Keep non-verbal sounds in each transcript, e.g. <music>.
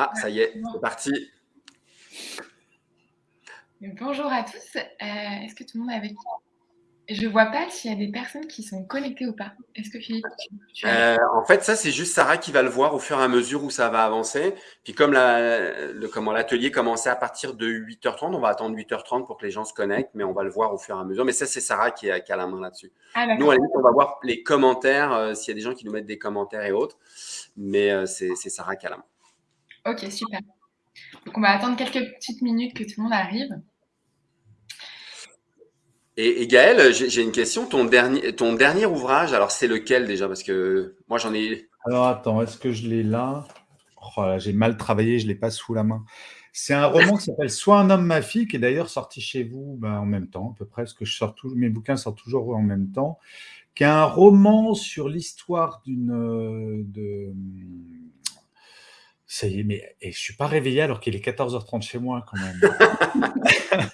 Ah, ça y est, c'est parti. Bonjour à tous. Euh, est-ce que tout le monde est avec Je ne vois pas s'il y a des personnes qui sont connectées ou pas. Est-ce que Philippe, tu, euh, En fait, ça, c'est juste Sarah qui va le voir au fur et à mesure où ça va avancer. Puis comme l'atelier commençait à partir de 8h30, on va attendre 8h30 pour que les gens se connectent, mais on va le voir au fur et à mesure. Mais ça, c'est Sarah qui a, la main là-dessus. Ah, nous, à la limite, on va voir les commentaires, euh, s'il y a des gens qui nous mettent des commentaires et autres. Mais c'est Sarah qui a la main. Ok, super. Donc, on va attendre quelques petites minutes que tout le monde arrive. Et, Gaël, j'ai une question. Ton dernier, ton dernier ouvrage, alors c'est lequel déjà? Parce que moi, j'en ai… Alors, attends, est-ce que je l'ai là, oh J'ai mal travaillé, je ne l'ai pas sous la main. C'est un roman qui s'appelle Soit un homme, ma fille, qui est d'ailleurs sorti chez vous ben, en même temps, à peu près, parce que je sors tout, mes bouquins sortent toujours en même temps, qui est un roman sur l'histoire d'une ça y est, mais et je suis pas réveillé alors qu'il est 14h30 chez moi quand même. <laughs>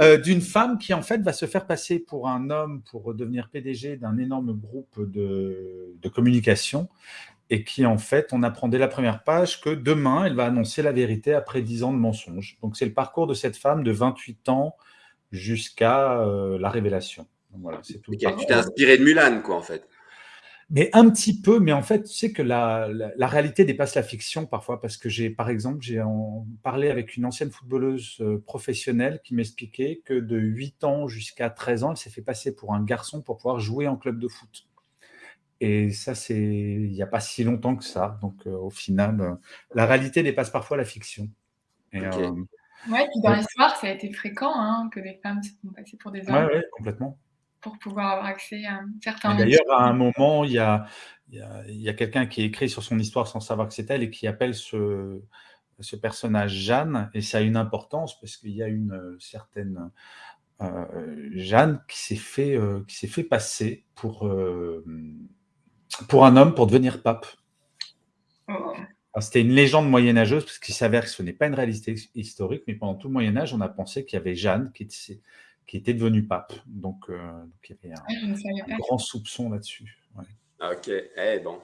euh, D'une femme qui en fait va se faire passer pour un homme pour devenir PDG d'un énorme groupe de, de, communication et qui en fait, on apprend dès la première page que demain, elle va annoncer la vérité après 10 ans de mensonges. Donc c'est le parcours de cette femme de 28 ans jusqu'à euh, la révélation. Donc, voilà, c'est tout. tu t'es inspiré de Mulan, quoi, en fait. Mais un petit peu, mais en fait, tu sais que la, réalité dépasse la fiction parfois, parce que j'ai, par exemple, j'ai parlé avec une ancienne footballeuse euh, professionnelle qui m'expliquait que de 8 ans jusqu'à 13 ans, elle s'est fait passer pour un garçon pour pouvoir jouer en club de foot. Et ça, c'est il n'y a pas si longtemps que ça. Donc, euh, au final, euh, la réalité dépasse parfois la fiction. Et, ouais, puis dans l'histoire, ça a été fréquent hein, que des femmes se font passer pour des hommes. Oui, ouais, complètement pour pouvoir avoir accès à certains D'ailleurs, à un moment, il y a, il y a, quelqu'un qui écrit sur son histoire sans savoir que c'est elle et qui appelle ce, ce personnage Jeanne, et ça a une importance parce qu'il y a une euh, certaine euh, Jeanne qui s'est fait, euh, qui s'est fait passer pour, pour un homme pour devenir pape. Oh. C'était une légende moyenâgeuse parce qu'il s'avère que ce n'est pas une réalité historique, mais pendant tout le Moyen Âge, on a pensé qu'il y avait Jeanne qui qui était devenu pape. Donc, euh, il y avait un, grand soupçon là-dessus. Ok, eh bon.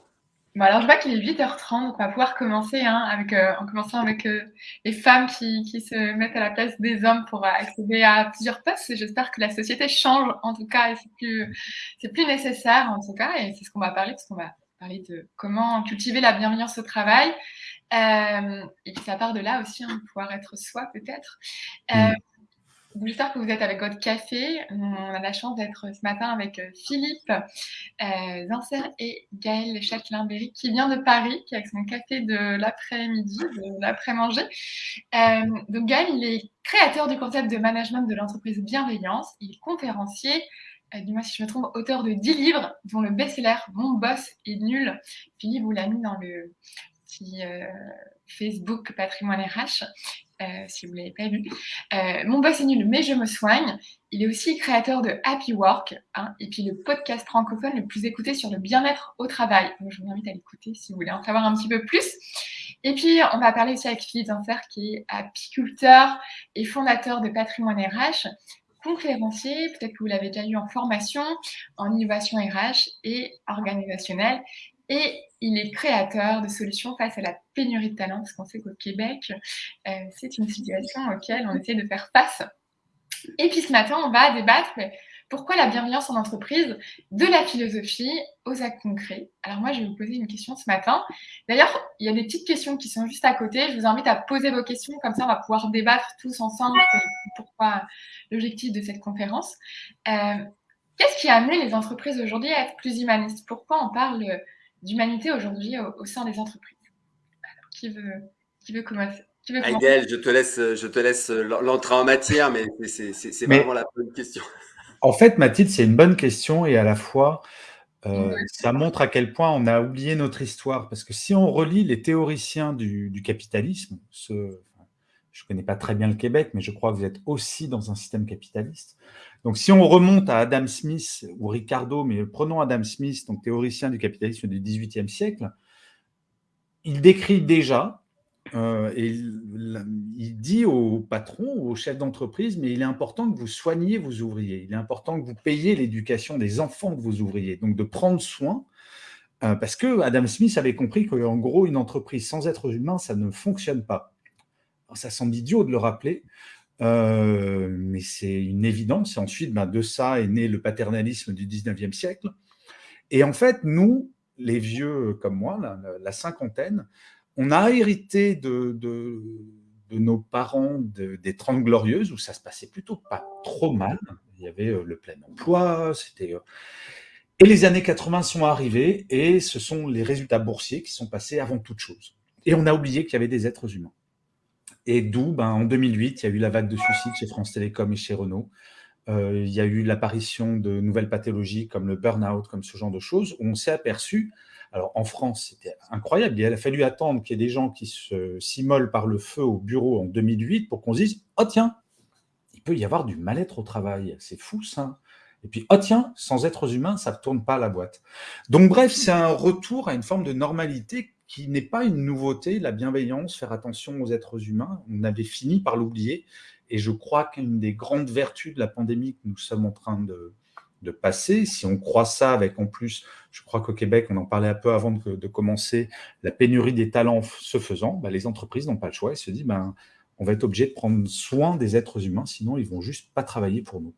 bon. alors, je vois qu'il est 8h30, donc on va pouvoir commencer hein, avec, euh, en commençant avec euh, les femmes qui, qui, se mettent à la place des hommes pour accéder à plusieurs postes. J'espère que la société change, en tout cas, et c'est plus, plus nécessaire, en tout cas, et c'est ce qu'on va parler, parce qu'on va parler de comment cultiver la bienveillance au travail. et puis ça part de là aussi, hein, pouvoir être soi peut-être. Mm. J'espère que vous êtes avec votre café. On a la chance d'être ce matin avec euh, Philippe euh, et Gaël Châtelain-Berry qui vient de Paris, qui est avec son café de l'après-midi, de l'après-manger. Euh, donc Gaël, il est créateur du concept de management de l'entreprise bienveillance. Il est conférencier, euh, dis-moi si je me trompe, auteur de 10 livres, dont le best-seller Mon boss est nul. Philippe vous l'a mis dans le petit Facebook Patrimoine RH. Euh, si vous ne l'avez pas vu. Euh, mon boss est nul, mais je me soigne. Il est aussi créateur de Happy Work, hein, et puis le podcast francophone le plus écouté sur le bien-être au travail. Donc, je vous invite à l'écouter si vous voulez en savoir un petit peu plus. Et puis, on va parler aussi avec Philippe Zinfer, qui est apiculteur et fondateur de Patrimoine RH, conférencier, peut-être que vous l'avez déjà eu en formation, en innovation RH et organisationnelle. Et il est créateur de solutions face à la pénurie de talent, parce qu'on sait qu'au Québec, euh, c'est une situation auquel on essaie de faire face. Et puis ce matin, on va débattre pourquoi la bienveillance en entreprise, de la philosophie aux actes concrets. Alors moi, je vais vous poser une question ce matin. D'ailleurs, il y a des petites questions qui sont juste à côté. Je vous invite à poser vos questions, comme ça on va pouvoir débattre tous ensemble pourquoi l'objectif de cette conférence. Euh, qu'est-ce qui a amené les entreprises aujourd'hui à être plus humanistes? Pourquoi on parle d'humanité aujourd'hui au, sein des entreprises. qui veut, qui veut commencer? Je te laisse, je te laisse l'entrée en matière, mais c'est vraiment la bonne question. En fait, Mathilde, c'est une bonne question et à la fois, euh, ça montre à quel point on a oublié notre histoire. Parce que si on relit les théoriciens du, capitalisme, ce, je ne connais pas très bien le Québec, mais je crois que vous êtes aussi dans un système capitaliste. Donc, si on remonte à Adam Smith ou Ricardo, mais prenons Adam Smith, donc théoricien du capitalisme du XVIIIe siècle, il décrit déjà, euh, et il, dit aux patrons, aux chefs d'entreprise, mais il est important que vous soigniez vos ouvriers, il est important que vous payiez l'éducation des enfants de vos ouvriers, donc de prendre soin parce que Adam Smith avait compris qu'en gros, une entreprise sans êtres humains, ça ne fonctionne pas. Ça semble idiot de le rappeler, mais c'est une évidence. Et ensuite, ben, de ça est né le paternalisme du 19e siècle. Et en fait, nous, les vieux comme moi, la, cinquantaine, on a hérité de, nos parents des Trente Glorieuses, où ça se passait plutôt pas trop mal. Il y avait le plein emploi, c'était... Et les années 80 sont arrivées, et ce sont les résultats boursiers qui sont passés avant toute chose. Et on a oublié qu'il y avait des êtres humains. Et d'où, ben, en 2008, il y a eu la vague de suicides chez France Télécom et chez Renault. Euh, il y a eu l'apparition de nouvelles pathologies comme le burn-out, comme ce genre de choses, où on s'est aperçu, alors en France, c'était incroyable, il a fallu attendre qu'il y ait des gens qui s'immolent par le feu au bureau en 2008 pour qu'on se dise « Oh tiens, il peut y avoir du mal-être au travail, c'est fou ça !» Et puis, oh tiens, sans êtres humains, ça ne tourne pas la boîte. Donc bref, c'est un retour à une forme de normalité qui n'est pas une nouveauté, la bienveillance, faire attention aux êtres humains. On avait fini par l'oublier. Et je crois qu'une des grandes vertus de la pandémie que nous sommes en train de, passer, si on croit ça avec en plus, je crois qu'au Québec, on en parlait un peu avant de, commencer, la pénurie des talents se faisant, bah, les entreprises n'ont pas le choix et se disent, ben, on va être obligé de prendre soin des êtres humains, sinon ils vont juste pas travailler pour nous.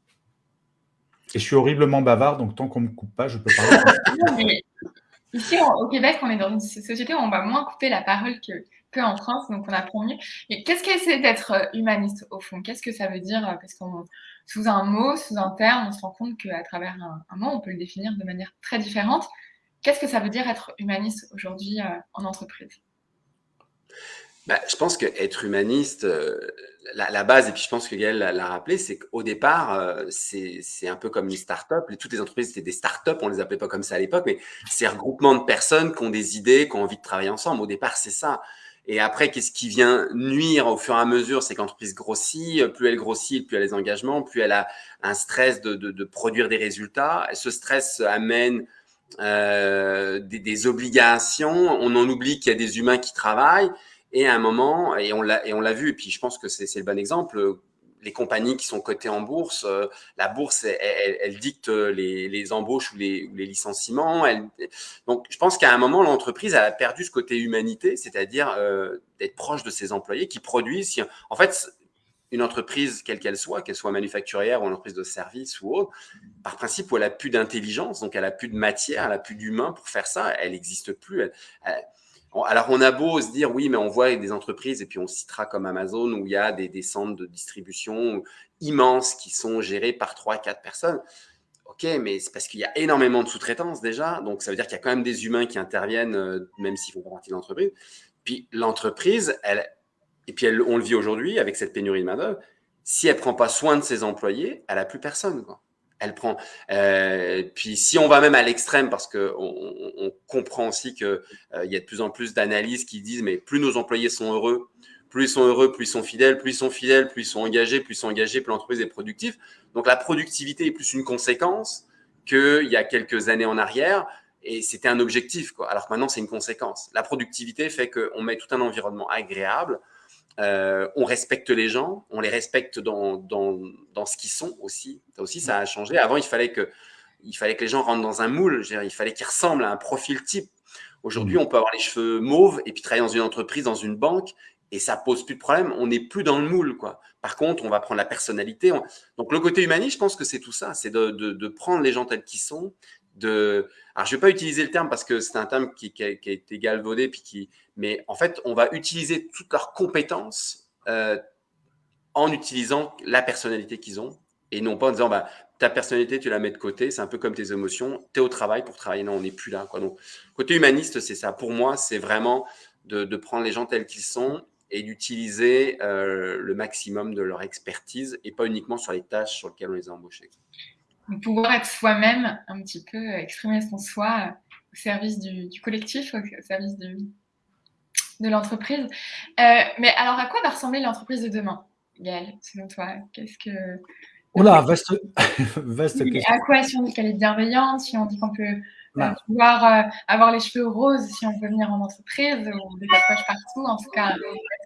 Et je suis horriblement bavard, donc tant qu'on ne me coupe pas, je peux parler. <laughs> Ici, au Québec, on est dans une société où on va moins couper la parole que, en France, donc on apprend mieux. Et qu'est-ce que c'est d'être euh, humaniste, au fond? Qu'est-ce que ça veut dire euh, Parce qu'on sous un mot, sous un terme, on se rend compte qu'à travers un, mot, on peut le définir de manière très différente. Qu'est-ce que ça veut dire être humaniste aujourd'hui euh, en entreprise? Bah, je pense qu'être humaniste, la, base, et puis je pense que Gaël l'a rappelé, c'est qu'au départ, c'est un peu comme les startups. Toutes les entreprises étaient des startups, on les appelait pas comme ça à l'époque, mais c'est regroupement de personnes qui ont des idées, qui ont envie de travailler ensemble. Au départ, c'est ça. Et après, qu'est-ce qui vient nuire au fur et à mesure C'est que l'entreprise grossit, plus elle grossit, plus elle a des engagements, plus elle a un stress de, produire des résultats. Ce stress amène euh, des, obligations. On en oublie qu'il y a des humains qui travaillent. Et à un moment, et on l'a vu, et puis je pense que c'est le bon exemple, les compagnies qui sont cotées en bourse, euh, la bourse, elle, elle, dicte les, embauches ou les, licenciements. Donc, je pense qu'à un moment, l'entreprise a perdu ce côté humanité, c'est-à-dire euh, d'être proche de ses employés qui produisent. En fait, une entreprise, quelle qu'elle soit, qu'elle soit manufacturière ou une entreprise de service ou autre, par principe, elle a plus d'intelligence, donc elle a plus de matière, elle a plus d'humain pour faire ça, elle n'existe plus. Alors, on a beau se dire, oui, mais on voit des entreprises, et puis on citera comme Amazon, où il y a des, centres de distribution immenses qui sont gérés par trois, quatre personnes. OK, mais c'est parce qu'il y a énormément de sous-traitance déjà. Donc, ça veut dire qu'il y a quand même des humains qui interviennent, euh, même s'ils font partie de l'entreprise. Puis, l'entreprise, elle, et puis on le vit aujourd'hui avec cette pénurie de main-d'œuvre, si elle ne prend pas soin de ses employés, elle n'a plus personne. Quoi elle prend. Euh, puis si on va même à l'extrême, parce que on, comprend aussi que euh, il y a de plus en plus d'analyses qui disent, mais plus nos employés sont heureux, plus ils sont heureux, plus ils sont fidèles, plus ils sont fidèles, plus ils sont engagés, plus ils sont engagés, plus l'entreprise est productive. Donc la productivité est plus une conséquence qu'il y a quelques années en arrière. Et c'était un objectif, quoi. Alors que maintenant, c'est une conséquence. La productivité fait qu'on met tout un environnement agréable, euh, on respecte les gens, on les respecte dans, dans, dans ce qu'ils sont aussi. Ça aussi, ça a changé. Avant, il fallait que, il fallait que les gens rentrent dans un moule. il fallait qu'ils ressemblent à un profil type. Aujourd'hui, mmh. on peut avoir les cheveux mauves et puis travailler dans une entreprise, dans une banque, et ça pose plus de problème. On n'est plus dans le moule, quoi. Par contre, on va prendre la personnalité. Donc, le côté humaniste, je pense que c'est tout ça. C'est de, de, de, prendre les gens tels qu'ils sont, Alors, je ne vais pas utiliser le terme parce que c'est un terme qui, a, été galvaudé, puis qui... mais en fait, on va utiliser toutes leurs compétences euh, en utilisant la personnalité qu'ils ont et non pas en disant bah, ta personnalité, tu la mets de côté, c'est un peu comme tes émotions, tu es au travail pour travailler, non, on n'est plus là. Donc, côté humaniste, c'est ça. Pour moi, c'est vraiment de, de, prendre les gens tels qu'ils sont et d'utiliser euh, le maximum de leur expertise et pas uniquement sur les tâches sur lesquelles on les a embauchés pouvoir être soi-même, un petit peu euh, exprimer son soi euh, au service du, collectif, au, service de, de l'entreprise. Euh, mais alors, à quoi va ressembler l'entreprise de demain, Gaëlle, selon toi? Qu'est-ce que... Oh vaste, <laughs> vaste question. À quoi, si on dit qu'elle est bienveillante, si on dit qu'on peut pouvoir avoir les cheveux roses, si on veut venir en entreprise, ou des tatouages partout, en tout cas,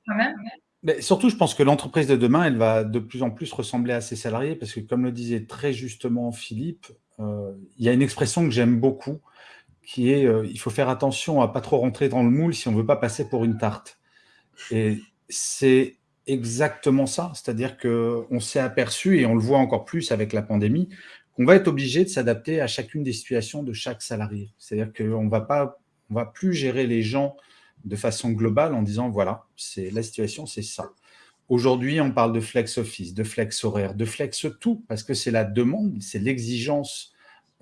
soi-même mais surtout, je pense que l'entreprise de demain, elle va de plus en plus ressembler à ses salariés parce que, comme le disait très justement Philippe, euh, il y a une expression que j'aime beaucoup qui est euh, il faut faire attention à pas trop rentrer dans le moule si on veut pas passer pour une tarte. Et c'est exactement ça, c'est-à-dire qu'on s'est aperçu, et on le voit encore plus avec la pandémie, qu'on va être obligé de s'adapter à chacune des situations de chaque salarié. C'est-à-dire qu'on on va plus gérer les gens de façon globale en disant voilà, c'est la situation, c'est ça. Aujourd'hui, on parle de flex office, de flex horaire, de flex tout, parce que c'est la demande, c'est l'exigence,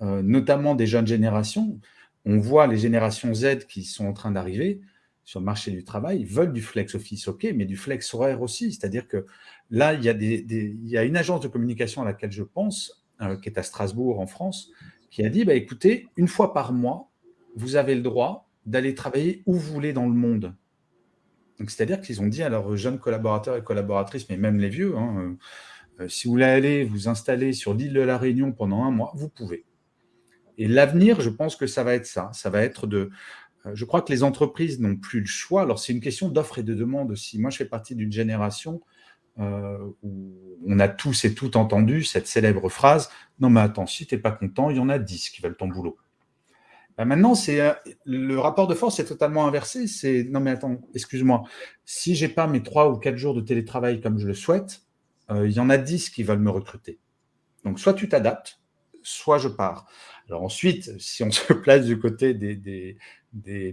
euh, notamment des jeunes générations. On voit les générations Z qui sont en train d'arriver sur le marché du travail, veulent du flex office, ok, mais du flex horaire aussi. C'est-à-dire que là, il y, a une agence de communication à laquelle je pense, euh, qui est à Strasbourg, en France, qui a dit, bah, écoutez, une fois par mois, vous avez le droit d'aller travailler où vous voulez dans le monde. C'est-à-dire qu'ils ont dit à leurs jeunes collaborateurs et collaboratrices, mais même les vieux, hein, euh, si vous voulez aller vous installer sur l'île de la Réunion pendant un mois, vous pouvez. Et l'avenir, je pense que ça va être ça. Ça va être de... Euh, je crois que les entreprises n'ont plus le choix. Alors, c'est une question d'offre et de demande aussi. Moi, je fais partie d'une génération euh, où on a tous et toutes entendu cette célèbre phrase « Non, mais attends, si tu n'es pas content, il y en a 10 qui veulent ton boulot. Bah, maintenant, euh, le rapport de force est totalement inversé. C'est non mais attends, excuse-moi. Si j'ai pas mes trois ou quatre jours de télétravail comme je le souhaite, euh, il y en a dix qui veulent me recruter. Donc soit tu t'adaptes, soit je pars. Alors ensuite, si on <laughs> se place du côté des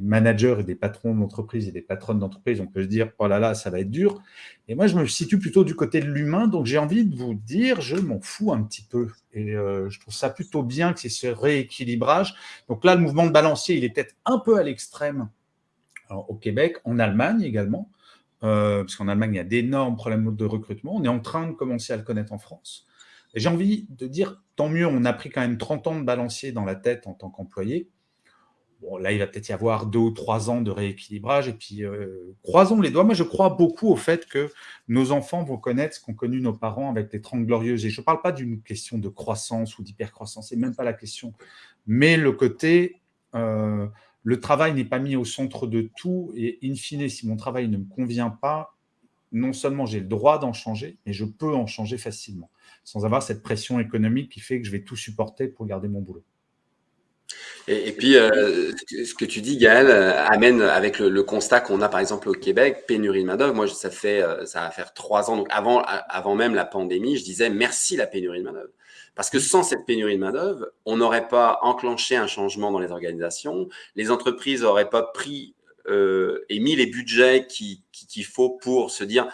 managers et des patrons d'entreprise et des patronnes d'entreprise, on peut se dire « oh là là, ça va être dur ». Et moi, je me situe plutôt du côté de l'humain, donc j'ai envie de vous dire, je m'en fous un petit peu. Et euh, je trouve ça plutôt bien que c'est ce rééquilibrage. Donc là, le mouvement de balancier, il est peut-être un peu à l'extrême au Québec, en Allemagne également, euh, parce qu'en Allemagne, il y a d'énormes problèmes de recrutement. On est en train de commencer à le connaître en France. J'ai envie de dire, tant mieux, on a pris quand même 30 ans de balancier dans la tête en tant qu'employé. Bon, là, il va peut-être y avoir deux ou trois ans de rééquilibrage. Et puis, euh, croisons les doigts. Moi, je crois beaucoup au fait que nos enfants vont connaître ce qu'ont connu nos parents avec les Trente Glorieuses. Et je ne parle pas d'une question de croissance ou d'hypercroissance, c'est même pas la question. Mais le côté, euh, le travail n'est pas mis au centre de tout. Et in fine, si mon travail ne me convient pas, non seulement j'ai le droit d'en changer, mais je peux en changer facilement, sans avoir cette pression économique qui fait que je vais tout supporter pour garder mon boulot. Et, puis, euh, ce que tu dis, Gaël, euh, amène avec le, constat qu'on a par exemple au Québec, pénurie de main-d'œuvre. Moi, ça fait, euh, ça va faire trois ans. Donc, avant, avant même la pandémie, je disais merci la pénurie de main-d'œuvre. Parce que sans cette pénurie de main-d'œuvre, on n'aurait pas enclenché un changement dans les organisations. Les entreprises n'auraient pas pris et mis les budgets qu'il qui, faut pour se dire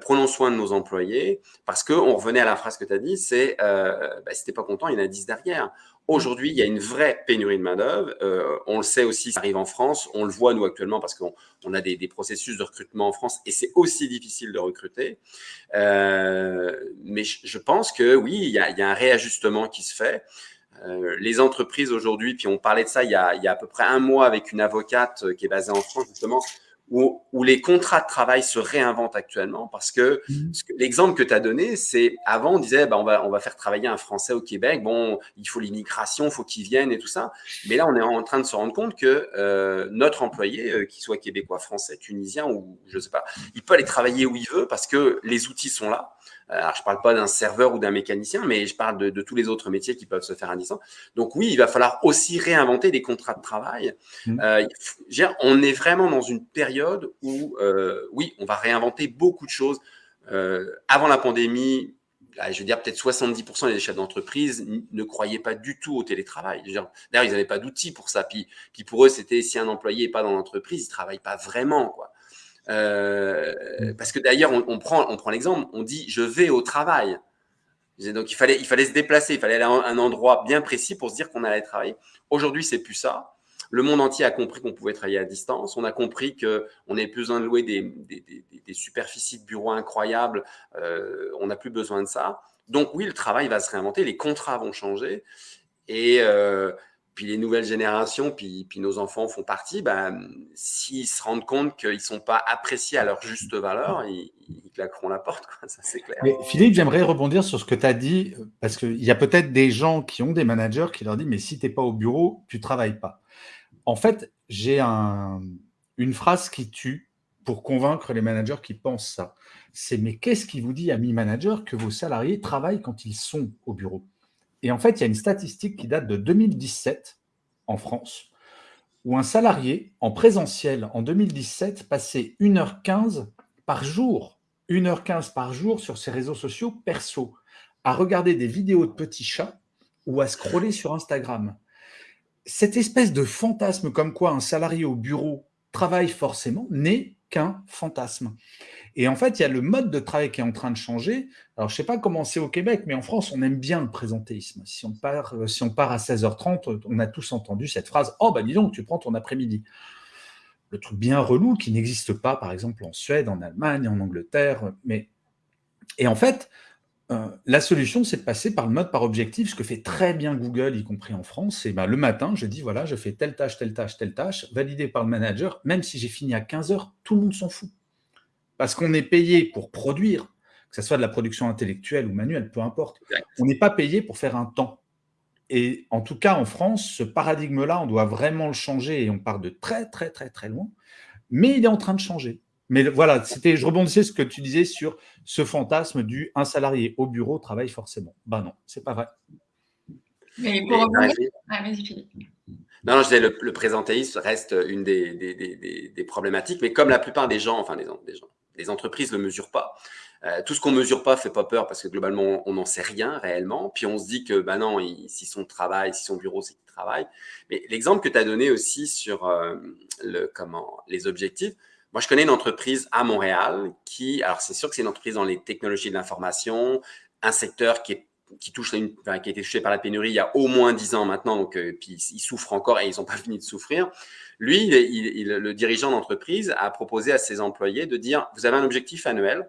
prenons soin de nos employés. Parce qu'on revenait à la phrase que tu as dit, c'est bah, si t'es pas content, il y en a 10 derrière. Aujourd'hui, il y a une vraie pénurie de main-d'œuvre. Euh, on le sait aussi, ça arrive en France. On le voit, nous, actuellement, parce qu'on a des, processus de recrutement en France et c'est aussi difficile de recruter. Euh, mais je, pense que oui, il y, a, un réajustement qui se fait. Euh, les entreprises aujourd'hui, puis on parlait de ça il y, a, il y, a, à peu près un mois avec une avocate qui est basée en France, justement, où, les contrats de travail se réinventent actuellement parce que, mmh. l'exemple que tu as donné, c'est avant on disait bah, on, va, on va faire travailler un Français au Québec, bon, il faut l'immigration, il faut qu'il vienne et tout ça. Mais là, on est en train de se rendre compte que euh, notre employé, euh, qu'il soit québécois, français, tunisien ou je sais pas, il peut aller travailler où il veut parce que les outils sont là. Euh, alors, je ne parle pas d'un serveur ou d'un mécanicien, mais je parle de, tous les autres métiers qui peuvent se faire à distance. Donc oui, il va falloir aussi réinventer des contrats de travail. Mmh. Euh, on est vraiment dans une période où, euh, oui, on va réinventer beaucoup de choses. avant la pandémie, je veux dire, peut-être 70% des chefs d'entreprise ne croyaient pas du tout au télétravail. D'ailleurs, ils n'avaient pas d'outils pour ça. Puis, puis pour eux, c'était si un employé n'est pas dans l'entreprise, il ne travaille pas vraiment. Quoi. Euh, parce que d'ailleurs, on, prend, on prend l'exemple, on dit je vais au travail. Donc il fallait, il fallait se déplacer, il fallait aller à un endroit bien précis pour se dire qu'on allait travailler. Aujourd'hui, c'est plus ça. Le monde entier a compris qu'on pouvait travailler à distance. On a compris qu'on n'avait plus besoin de louer des, des, des, superficies de bureaux incroyables. Euh, on n'a plus besoin de ça. Donc oui, le travail va se réinventer, les contrats vont changer. Et, euh, puis les nouvelles générations, puis, nos enfants font partie, ben, s'ils se rendent compte qu'ils ne sont pas appréciés à leur juste valeur, ils, claqueront la porte, quoi, ça c'est clair. Mais Philippe, j'aimerais rebondir sur ce que tu as dit, parce qu'il y a peut-être des gens qui ont des managers qui leur disent, mais si tu n'es pas au bureau, tu ne travailles pas. En fait, j'ai un, une phrase qui tue pour convaincre les managers qui pensent ça. C'est, mais qu'est-ce qui vous dit, ami manager, que vos salariés travaillent quand ils sont au bureau? Et en fait, il y a une statistique qui date de 2017 en France, où un salarié en présentiel en 2017 passait 1h15 par jour, 1h15 par jour sur ses réseaux sociaux perso, à regarder des vidéos de petits chats ou à scroller sur Instagram. Cette espèce de fantasme comme quoi un salarié au bureau travaille forcément n'est qu'un fantasme. Et en fait, il y a le mode de travail qui est en train de changer. Alors, je ne sais pas comment c'est au Québec, mais en France, on aime bien le présentéisme. Si on part, euh, à 16h30, on a tous entendu cette phrase « Oh, bah dis donc, tu prends ton après-midi ». Le truc bien relou qui n'existe pas, par exemple, en Suède, en Allemagne, en Angleterre. Mais... Et en fait, euh, la solution, c'est de passer par le mode par objectif, ce que fait très bien Google, y compris en France. C'est bah, le matin, je dis, voilà, je fais telle tâche, telle tâche, telle tâche, validé par le manager. Même si j'ai fini à 15 heures, tout le monde s'en fout. Parce qu'on est payé pour produire, que ce soit de la production intellectuelle ou manuelle, peu importe. On n'est pas payé pour faire un temps. Et en tout cas, en France, ce paradigme-là, on doit vraiment le changer et on part de très, très, très, très loin. Mais il est en train de changer. Mais voilà, c'était, je rebondissais ce que tu disais sur ce fantasme du un salarié au bureau travaille forcément. Ben non, c'est pas vrai. Mais pour revenir... ah, non, non, je disais, le, présentéisme reste une des, des, problématiques, mais comme la plupart des gens, enfin des, des gens, les entreprises ne le mesurent pas. Euh, tout ce qu'on ne mesure pas fait pas peur parce que globalement, on n'en sait rien réellement. Puis on se dit que, ben non, si son travail, si son bureau, c'est qu'il travaille. Mais l'exemple que tu as donné aussi sur euh, le, comment, les objectifs, moi, je connais une entreprise à Montréal qui, alors c'est sûr que c'est une entreprise dans les technologies de l'information, un secteur qui, est, qui, touche qui a été touché par la pénurie il y a au moins 10 ans maintenant, donc euh, puis ils souffrent encore et ils n'ont pas <laughs> fini de souffrir. Lui, le dirigeant d'entreprise a proposé à ses employés de dire, vous avez un objectif annuel,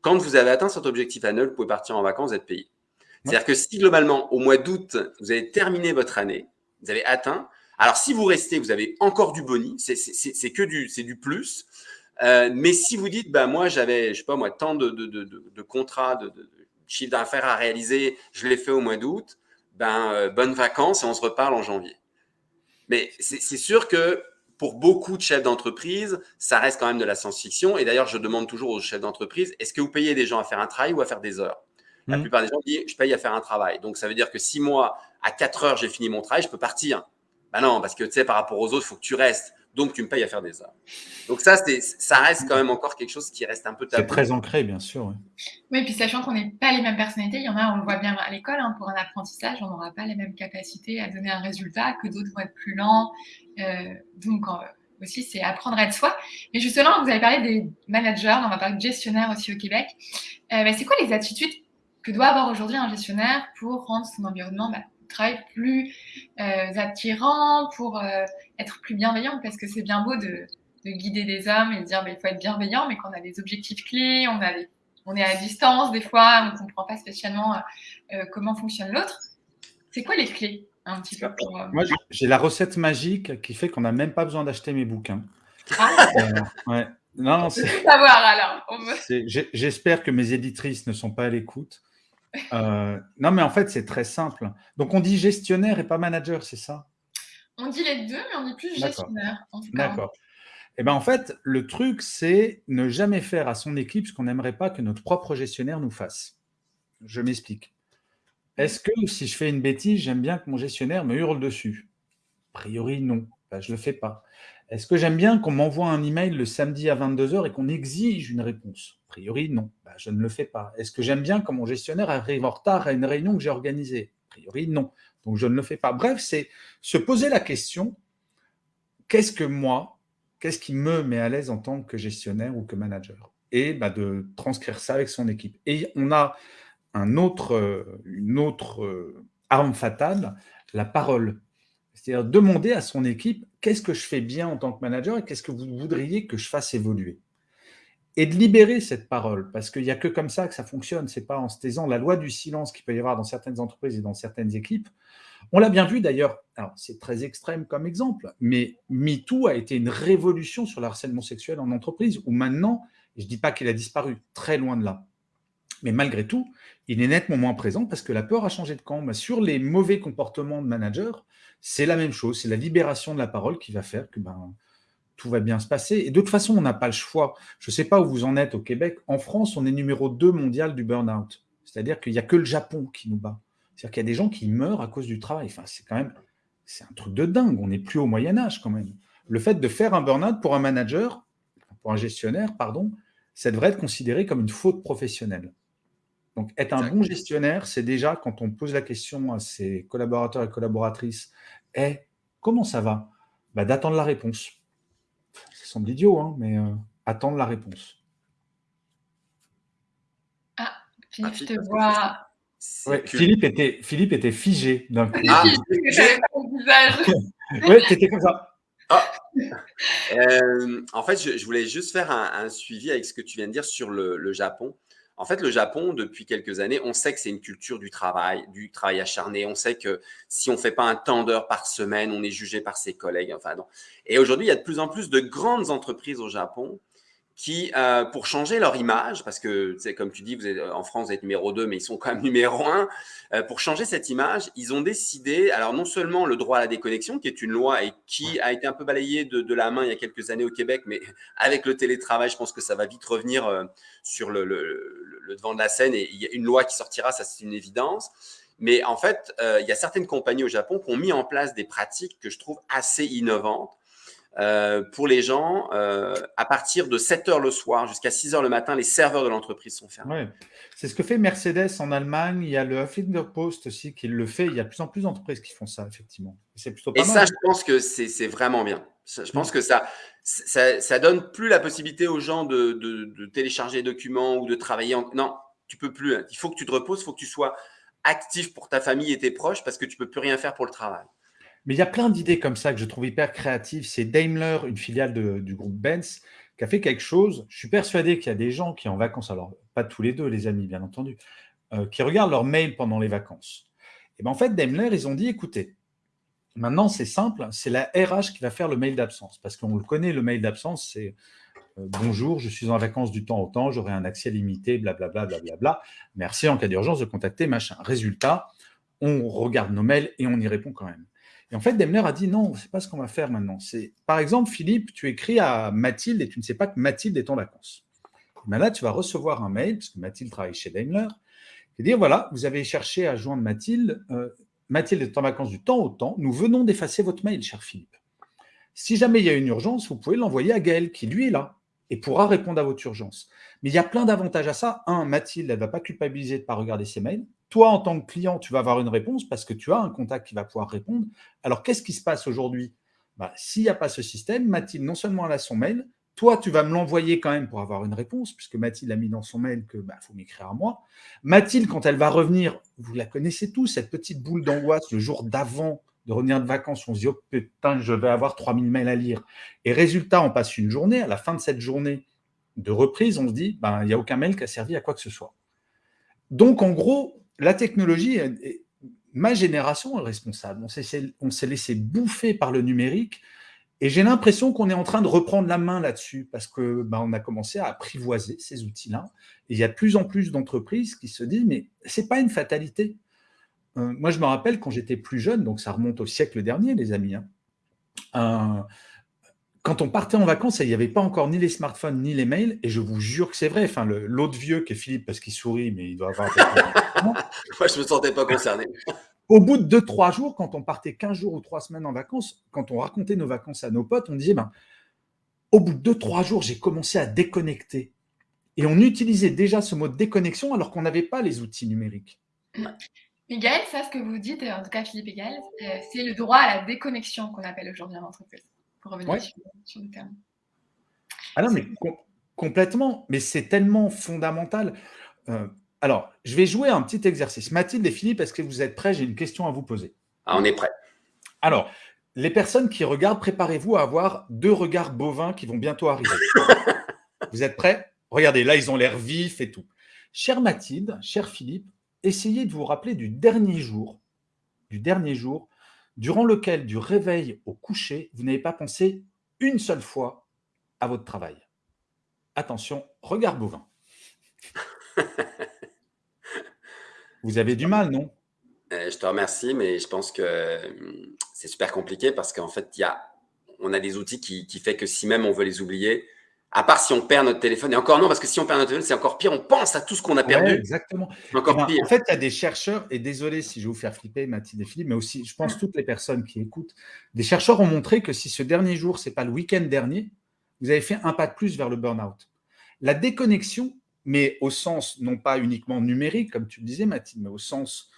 quand vous avez atteint cet objectif annuel, vous pouvez partir en vacances, vous êtes payé. C'est-à-dire que si globalement, au mois d'août, vous avez terminé votre année, vous avez atteint, alors, si vous restez, vous avez encore du boni, c'est que du, du plus. Euh, mais si vous dites, bah, moi, j'avais, je sais pas moi, tant de, de contrats, de, chiffre d'affaires à réaliser, je l'ai fait au mois d'août, ben, euh, bonnes vacances et on se reparle en janvier. Mais c'est sûr que pour beaucoup de chefs d'entreprise, ça reste quand même de la science-fiction. Et d'ailleurs, je demande toujours aux chefs d'entreprise, est-ce que vous payez des gens à faire un travail ou à faire des heures? La mmh. plupart des gens disent, je paye à faire un travail. Donc, ça veut dire que si moi, à 4 heures, j'ai fini mon travail, je peux partir. Ben non, parce que tu sais, par rapport aux autres, il faut que tu restes. Donc, tu me payes à faire des heures. Donc, ça, ça reste quand même encore quelque chose qui reste un peu tabou. C'est très ancré, bien sûr. Oui, oui puis sachant qu'on n'est pas les mêmes personnalités, il y en a, on le voit bien à l'école, hein, pour un apprentissage, on n'aura pas les mêmes capacités à donner un résultat, que d'autres vont être plus lents. Euh, donc, euh, aussi, c'est apprendre à être soi. Mais justement, vous avez parlé des managers, on va parler de gestionnaires aussi au Québec. Euh, bah, c'est quoi les attitudes que doit avoir aujourd'hui un gestionnaire pour rendre son environnement bah, travail plus euh, attirant, pour euh, être plus bienveillant, parce que c'est bien beau de, guider des hommes et de dire bah, il faut être bienveillant, mais qu'on a des objectifs clés, on, a on est à distance des fois, on ne comprend pas spécialement euh, comment fonctionne l'autre. C'est quoi les clés un petit peu Moi, j'ai la recette magique qui fait qu'on n'a même pas besoin d'acheter mes bouquins. Ah. ouais. Non, savoir alors. J'espère que mes éditrices ne sont pas à l'écoute. Euh, non, mais en fait, c'est très simple. Donc, on dit gestionnaire et pas manager, c'est ça? On dit les deux, mais on dit plus gestionnaire. D'accord. Et eh ben, en fait, le truc, c'est ne jamais faire à son équipe ce qu'on n'aimerait pas que notre propre gestionnaire nous fasse. Je m'explique. Est-ce que si je fais une bêtise, j'aime bien que mon gestionnaire me hurle dessus? A priori, non. Ben, je ne le fais pas. Est-ce que j'aime bien qu'on m'envoie un email le samedi à 22h et qu'on exige une réponse? A priori, non. Ben, je ne le fais pas. Est-ce que j'aime bien quand mon gestionnaire arrive en retard à une réunion que j'ai organisée? A priori, non. Donc, je ne le fais pas. Bref, c'est se poser la question, qu'est-ce que moi, qu'est-ce qui me met à l'aise en tant que gestionnaire ou que manager? Et ben, de transcrire ça avec son équipe. Et on a autre, une autre euh, arme fatale, la parole. C'est-à-dire demander à son équipe qu'est-ce que je fais bien en tant que manager et qu'est-ce que vous voudriez que je fasse évoluer? Et de libérer cette parole, parce qu'il n'y a que comme ça que ça fonctionne. Ce n'est pas en se taisant la loi du silence qu'il peut y avoir dans certaines entreprises et dans certaines équipes. On l'a bien vu d'ailleurs, c'est très extrême comme exemple, mais MeToo a été une révolution sur le harcèlement sexuel en entreprise, où maintenant, je ne dis pas qu'il a disparu, très loin de là. Mais malgré tout, il est nettement moins présent parce que la peur a changé de camp. sur les mauvais comportements de managers, c'est la même chose, c'est la libération de la parole qui va faire que ben, tout va bien se passer. Et de toute façon, on n'a pas le choix. Je ne sais pas où vous en êtes au Québec. En France, on est numéro 2 mondial du burn-out. C'est-à-dire qu'il n'y a que le Japon qui nous bat. C'est-à-dire qu'il y a des gens qui meurent à cause du travail. Enfin, c'est quand même c'est un truc de dingue. On n'est plus au Moyen-Âge quand même. Le fait de faire un burn-out pour un manager, pour un gestionnaire, pardon, ça devrait être considéré comme une faute professionnelle. Donc, être un bon gestionnaire, c'est déjà quand on pose la question à ses collaborateurs et collaboratrices Eh, comment ça va? Bah, D'attendre la réponse. Ça semble idiot, hein, mais euh, attendre la réponse. Ah, Philippe, je te vois. Philippe, était, Philippe était figé d'un coup. Ah, <laughs> oui, étais comme ça. Ah. Euh, en fait, je, voulais juste faire un, suivi avec ce que tu viens de dire sur le Japon. En fait, le Japon, depuis quelques années, on sait que c'est une culture du travail, du travail acharné. On sait que si on ne fait pas un temps d'heures par semaine, on est jugé par ses collègues. Enfin, non. Et aujourd'hui, il y a de plus en plus de grandes entreprises au Japon qui, euh, pour changer leur image, parce que, comme tu dis, vous êtes, en France, vous êtes numéro 2, mais ils sont quand même <laughs> numéro 1, euh, pour changer cette image, ils ont décidé, alors non seulement le droit à la déconnexion, qui est une loi et qui a été un peu balayée de, la main il y a quelques années au Québec, mais avec le télétravail, je pense que ça va vite revenir euh, sur le, devant de la scène et il y a une loi qui sortira, ça c'est une évidence. Mais en fait, il y a certaines compagnies au Japon qui ont mis en place des pratiques que je trouve assez innovantes euh, pour les gens, euh, à partir de 7 heures le soir jusqu'à 6 heures le matin, les serveurs de l'entreprise sont fermés. C'est ce que fait Mercedes en Allemagne. Il y a le Huffington Post aussi qui le fait. Il y a de plus en plus d'entreprises qui font ça, effectivement. Plutôt Et ça, je pense que c'est vraiment bien. Je pense que ça, ça, ça, donne plus la possibilité aux gens de, de, télécharger des documents ou de travailler. En... Non, tu peux plus. Il faut que tu te reposes, il faut que tu sois actif pour ta famille et tes proches parce que tu peux plus rien faire pour le travail. Mais il y a plein d'idées comme ça que je trouve hyper créatives. C'est Daimler, une filiale du groupe Benz, qui a fait quelque chose. Je suis persuadé qu'il y a des gens qui en vacances, alors pas tous les deux, les amis, bien entendu, euh, qui regardent leur mail pendant les vacances. Et bien en fait, Daimler, ils ont dit, écoutez, maintenant c'est simple, c'est la RH qui va faire le mail d'absence. Parce qu'on le connaît, le mail d'absence, c'est euh, bonjour, je suis en vacances du temps au temps, j'aurai un accès limité, blablabla, blablabla. Merci en cas d'urgence de contacter machin. Résultat, on regarde nos mails et on y répond quand même. Et en fait, Daimler a dit non, c'est pas ce qu'on va faire maintenant. C'est, par exemple, Philippe, tu écris à Mathilde et tu ne sais pas que Mathilde est en vacances. Mais là, tu vas recevoir un mail, parce que Mathilde travaille chez Daimler, qui dire voilà, vous avez cherché à joindre Mathilde. Euh, Mathilde est en vacances du temps au temps. Nous venons d'effacer votre mail, cher Philippe. Si jamais il y a une urgence, vous pouvez l'envoyer à Gaël, qui lui est là et pourra répondre à votre urgence. Mais il y a plein d'avantages à ça. Un, Mathilde, elle ne va pas culpabiliser de ne pas regarder ses mails. Toi, en tant que client, tu vas avoir une réponse parce que tu as un contact qui va pouvoir répondre. Alors, qu'est-ce qui se passe aujourd'hui? Bah, S'il n'y a pas ce système, Mathilde, non seulement elle a son mail, toi, tu vas me l'envoyer quand même pour avoir une réponse, puisque Mathilde a mis dans son mail que bah, faut m'écrire à moi. Mathilde, quand elle va revenir, vous la connaissez tous, cette petite boule d'angoisse le jour d'avant de revenir de vacances, on se dit oh putain, je vais avoir 3000 mails à lire. Et résultat, on passe une journée, à la fin de cette journée de reprise, on se dit ben, il n'y a aucun mail qui a servi à quoi que ce soit. Donc en gros, la technologie, ma génération est responsable. On s'est laissé bouffer par le numérique et j'ai l'impression qu'on est en train de reprendre la main là-dessus parce que ben, on a commencé à apprivoiser ces outils-là. Il y a de plus en plus d'entreprises qui se disent mais c'est pas une fatalité. Euh, moi, je me rappelle quand j'étais plus jeune, donc ça remonte au siècle dernier, les amis. Hein, quand on partait en vacances, il n'y avait pas encore ni les smartphones ni les mails, et je vous jure que c'est vrai. Enfin, l'autre vieux qui est Philippe, parce qu'il sourit, mais il doit avoir. <laughs> Moi, je ne me sentais pas concerné. Au bout de 2-3 jours, quand on partait 15 jours ou 3 semaines en vacances, quand on racontait nos vacances à nos potes, on disait ben, au bout de 2-3 jours, j'ai commencé à déconnecter. Et on utilisait déjà ce mot de déconnexion alors qu'on n'avait pas les outils numériques. Miguel, ça, ce que vous dites, en tout cas Philippe et c'est le droit à la déconnexion qu'on appelle aujourd'hui en entreprise pour revenir sur, le terme. Ah non, mais complètement. Mais c'est tellement fondamental. Euh, alors, je vais jouer un petit exercice. Mathilde et Philippe, est-ce que vous êtes prêts? J'ai une question à vous poser. Ah, on est prêts. Alors, les personnes qui regardent, préparez-vous à avoir deux regards bovins qui vont bientôt arriver. <laughs> vous êtes prêts? Regardez, là, ils ont l'air vifs et tout. Chère Mathilde, cher Philippe, essayez de vous rappeler du dernier jour, du dernier jour durant lequel, du réveil au coucher, vous n'avez pas pensé une seule fois à votre travail. Attention, regard bovin. <laughs> vous avez du mal, non? Euh, Je te remercie, mais je pense que hum, c'est super compliqué parce qu'en fait, y a, on a des outils qui, qui fait que si même on veut les oublier, À part si on perd notre téléphone. Et encore non, parce que si on perd notre téléphone, c'est encore pire. On pense à tout ce qu'on a perdu. exactement. Encore Eh ben, pire. En fait, il y a des chercheurs, et désolé si je vais vous faire flipper, Mathilde et Philippe, mais aussi, je pense, toutes les personnes qui écoutent, des chercheurs ont montré que si ce dernier jour, c'est pas le week-end dernier, vous avez fait un pas de plus vers le burn-out. La déconnexion, mais au sens non pas uniquement numérique, comme tu le disais, Mathilde, mais au sens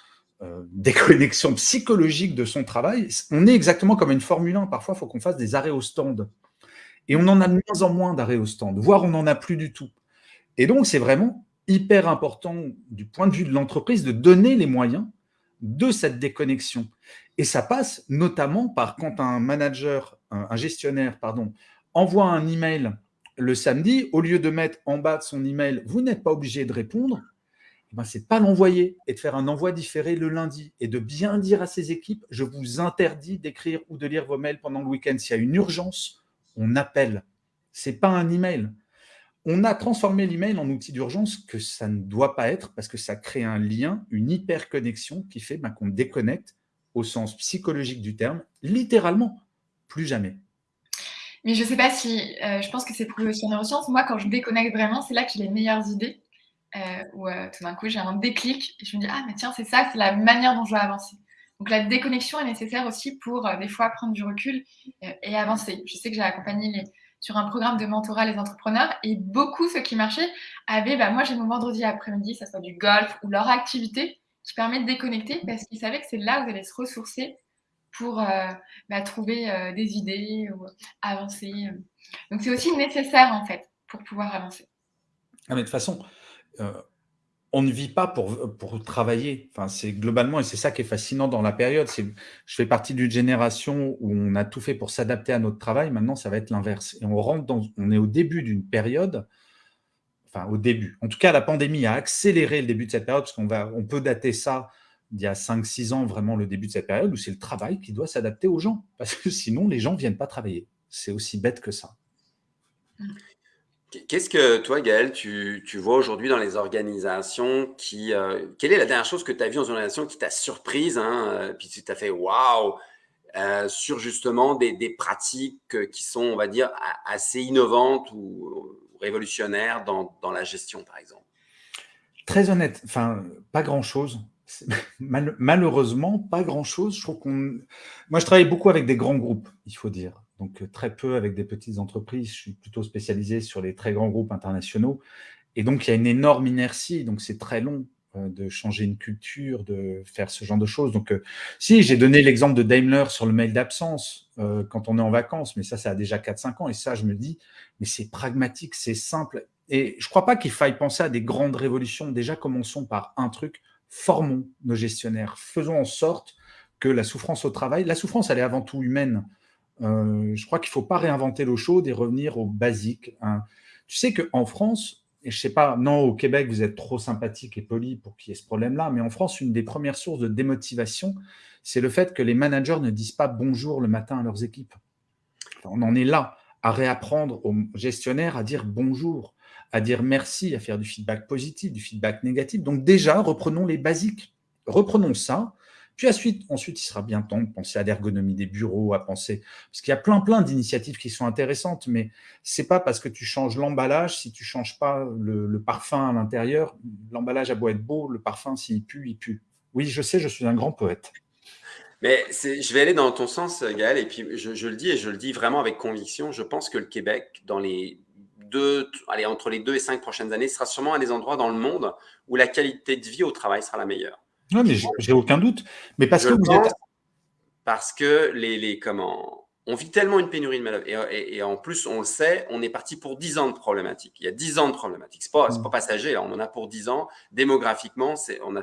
euh, déconnexion psychologique de son travail, on est exactement comme une Formule 1. Parfois, il faut qu'on fasse des arrêts au stand. Et on en a de moins en moins d'arrêts au stand, voire on n'en a plus du tout. Et donc, c'est vraiment hyper important du point de vue de l'entreprise de donner les moyens de cette déconnexion. Et ça passe notamment par quand un manager, un, gestionnaire, pardon, envoie un email le samedi, au lieu de mettre en bas de son email, vous n'êtes pas obligé de répondre, eh ben, c'est pas l'envoyer et de faire un envoi différé le lundi et de bien dire à ses équipes, je vous interdis d'écrire ou de lire vos mails pendant le week-end. S'il y a une urgence, on appelle. C'est pas un email. On a transformé l'email en outil d'urgence que ça ne doit pas être parce que ça crée un lien, une hyper-connexion qui fait ben, qu'on déconnecte au sens psychologique du terme, littéralement, plus jamais. Mais je sais pas si, euh, je pense que c'est prouvé aussi en neurosciences. Moi, quand je déconnecte vraiment, c'est là que j'ai les meilleures idées. Euh, euh, tout d'un coup, j'ai un déclic et je me dis, ah, mais tiens, c'est ça, c'est la manière dont je dois avancer. Donc, la déconnexion est nécessaire aussi pour, euh, des fois, prendre du recul euh, et avancer. Je sais que j'ai accompagné sur un programme de mentorat les entrepreneurs et beaucoup, ceux qui marchaient, avaient, bah, moi, j'ai mon vendredi après-midi, ça soit du golf ou leur activité qui permet de déconnecter parce qu'ils savaient que c'est là où vous allez se ressourcer pour euh, bah, trouver des idées ou avancer. Donc c'est aussi nécessaire en fait pour pouvoir avancer. Ah, mais de toute façon, on ne vit pas pour, travailler. C'est globalement, et c'est ça qui est fascinant dans la période. Je fais partie d'une génération où on a tout fait pour s'adapter à notre travail. Maintenant, ça va être l'inverse. Et on rentre dans, on est au début d'une période. Enfin, au début. En tout cas, la pandémie a accéléré le début de cette période parce qu'on va, on peut dater ça il y a 5-6 ans, vraiment le début de cette période où c'est le travail qui doit s'adapter aux gens. Parce que sinon, les gens ne viennent pas travailler. C'est aussi bête que ça. Qu'est-ce que toi, Gaël, tu, vois aujourd'hui dans les organisations qui, euh, Quelle est la dernière chose que tu as vue dans une organisation qui t'a surprise, hein, euh, puis tu t'as fait waouh, euh, sur justement des, pratiques qui sont, on va dire, assez innovantes ou, révolutionnaires dans, la gestion, par exemple? Très honnête, enfin, pas grand-chose. <laughs> Mal, malheureusement, pas grand-chose. Moi, je travaille beaucoup avec des grands groupes, il faut dire. Donc, euh, très peu avec des petites entreprises. Je suis plutôt spécialisé sur les très grands groupes internationaux. Et donc, il y a une énorme inertie. Donc, c'est très long euh, de changer une culture, de faire ce genre de choses. Donc, euh, si, j'ai donné l'exemple de Daimler sur le mail d'absence quand on est en vacances, mais ça, ça a déjà 4-5 ans. Et ça, je me dis, mais c'est pragmatique, c'est simple. Et je ne crois pas qu'il faille penser à des grandes révolutions. Déjà, commençons par un truc formons nos gestionnaires, faisons en sorte que la souffrance au travail, la souffrance, elle est avant tout humaine. Euh, je crois qu'il ne faut pas réinventer l'eau chaude et revenir au basique. Hein. Tu sais qu'en France, et je ne sais pas, non, au Québec, vous êtes trop sympathique et poli pour qu'il y ait ce problème-là, mais en France, une des premières sources de démotivation, c'est le fait que les managers ne disent pas bonjour le matin à leurs équipes. On en est là, à réapprendre aux gestionnaires à dire bonjour à dire merci, à faire du feedback positif, du feedback négatif. Donc déjà, reprenons les basiques. Reprenons ça. Puis ensuite, ensuite, il sera bien temps de penser à l'ergonomie des bureaux, à penser... Parce qu'il y a plein, plein d'initiatives qui sont intéressantes, mais c'est pas parce que tu changes l'emballage, si tu changes pas le, parfum à l'intérieur, l'emballage a beau être beau, le parfum, s'il pue, il pue. Oui, je sais, je suis un grand poète. Mais je vais aller dans ton sens, Gaël, et puis je, je, le dis, et je le dis vraiment avec conviction, je pense que le Québec, dans les deux, allez, entre les deux et cinq prochaines années, sera sûrement un des endroits dans le monde où la qualité de vie au travail sera la meilleure. Non, mais j'ai aucun doute. Mais parce Je que vous êtes. Parce que les, les comment, on vit tellement une pénurie de main-d'œuvre. Et, et, et, en plus, on le sait, on est parti pour 10 ans de problématiques. Il y a 10 ans de problématiques. Ce n'est pas, Mm. pas passager, là. on en a pour 10 ans. Démographiquement, on a.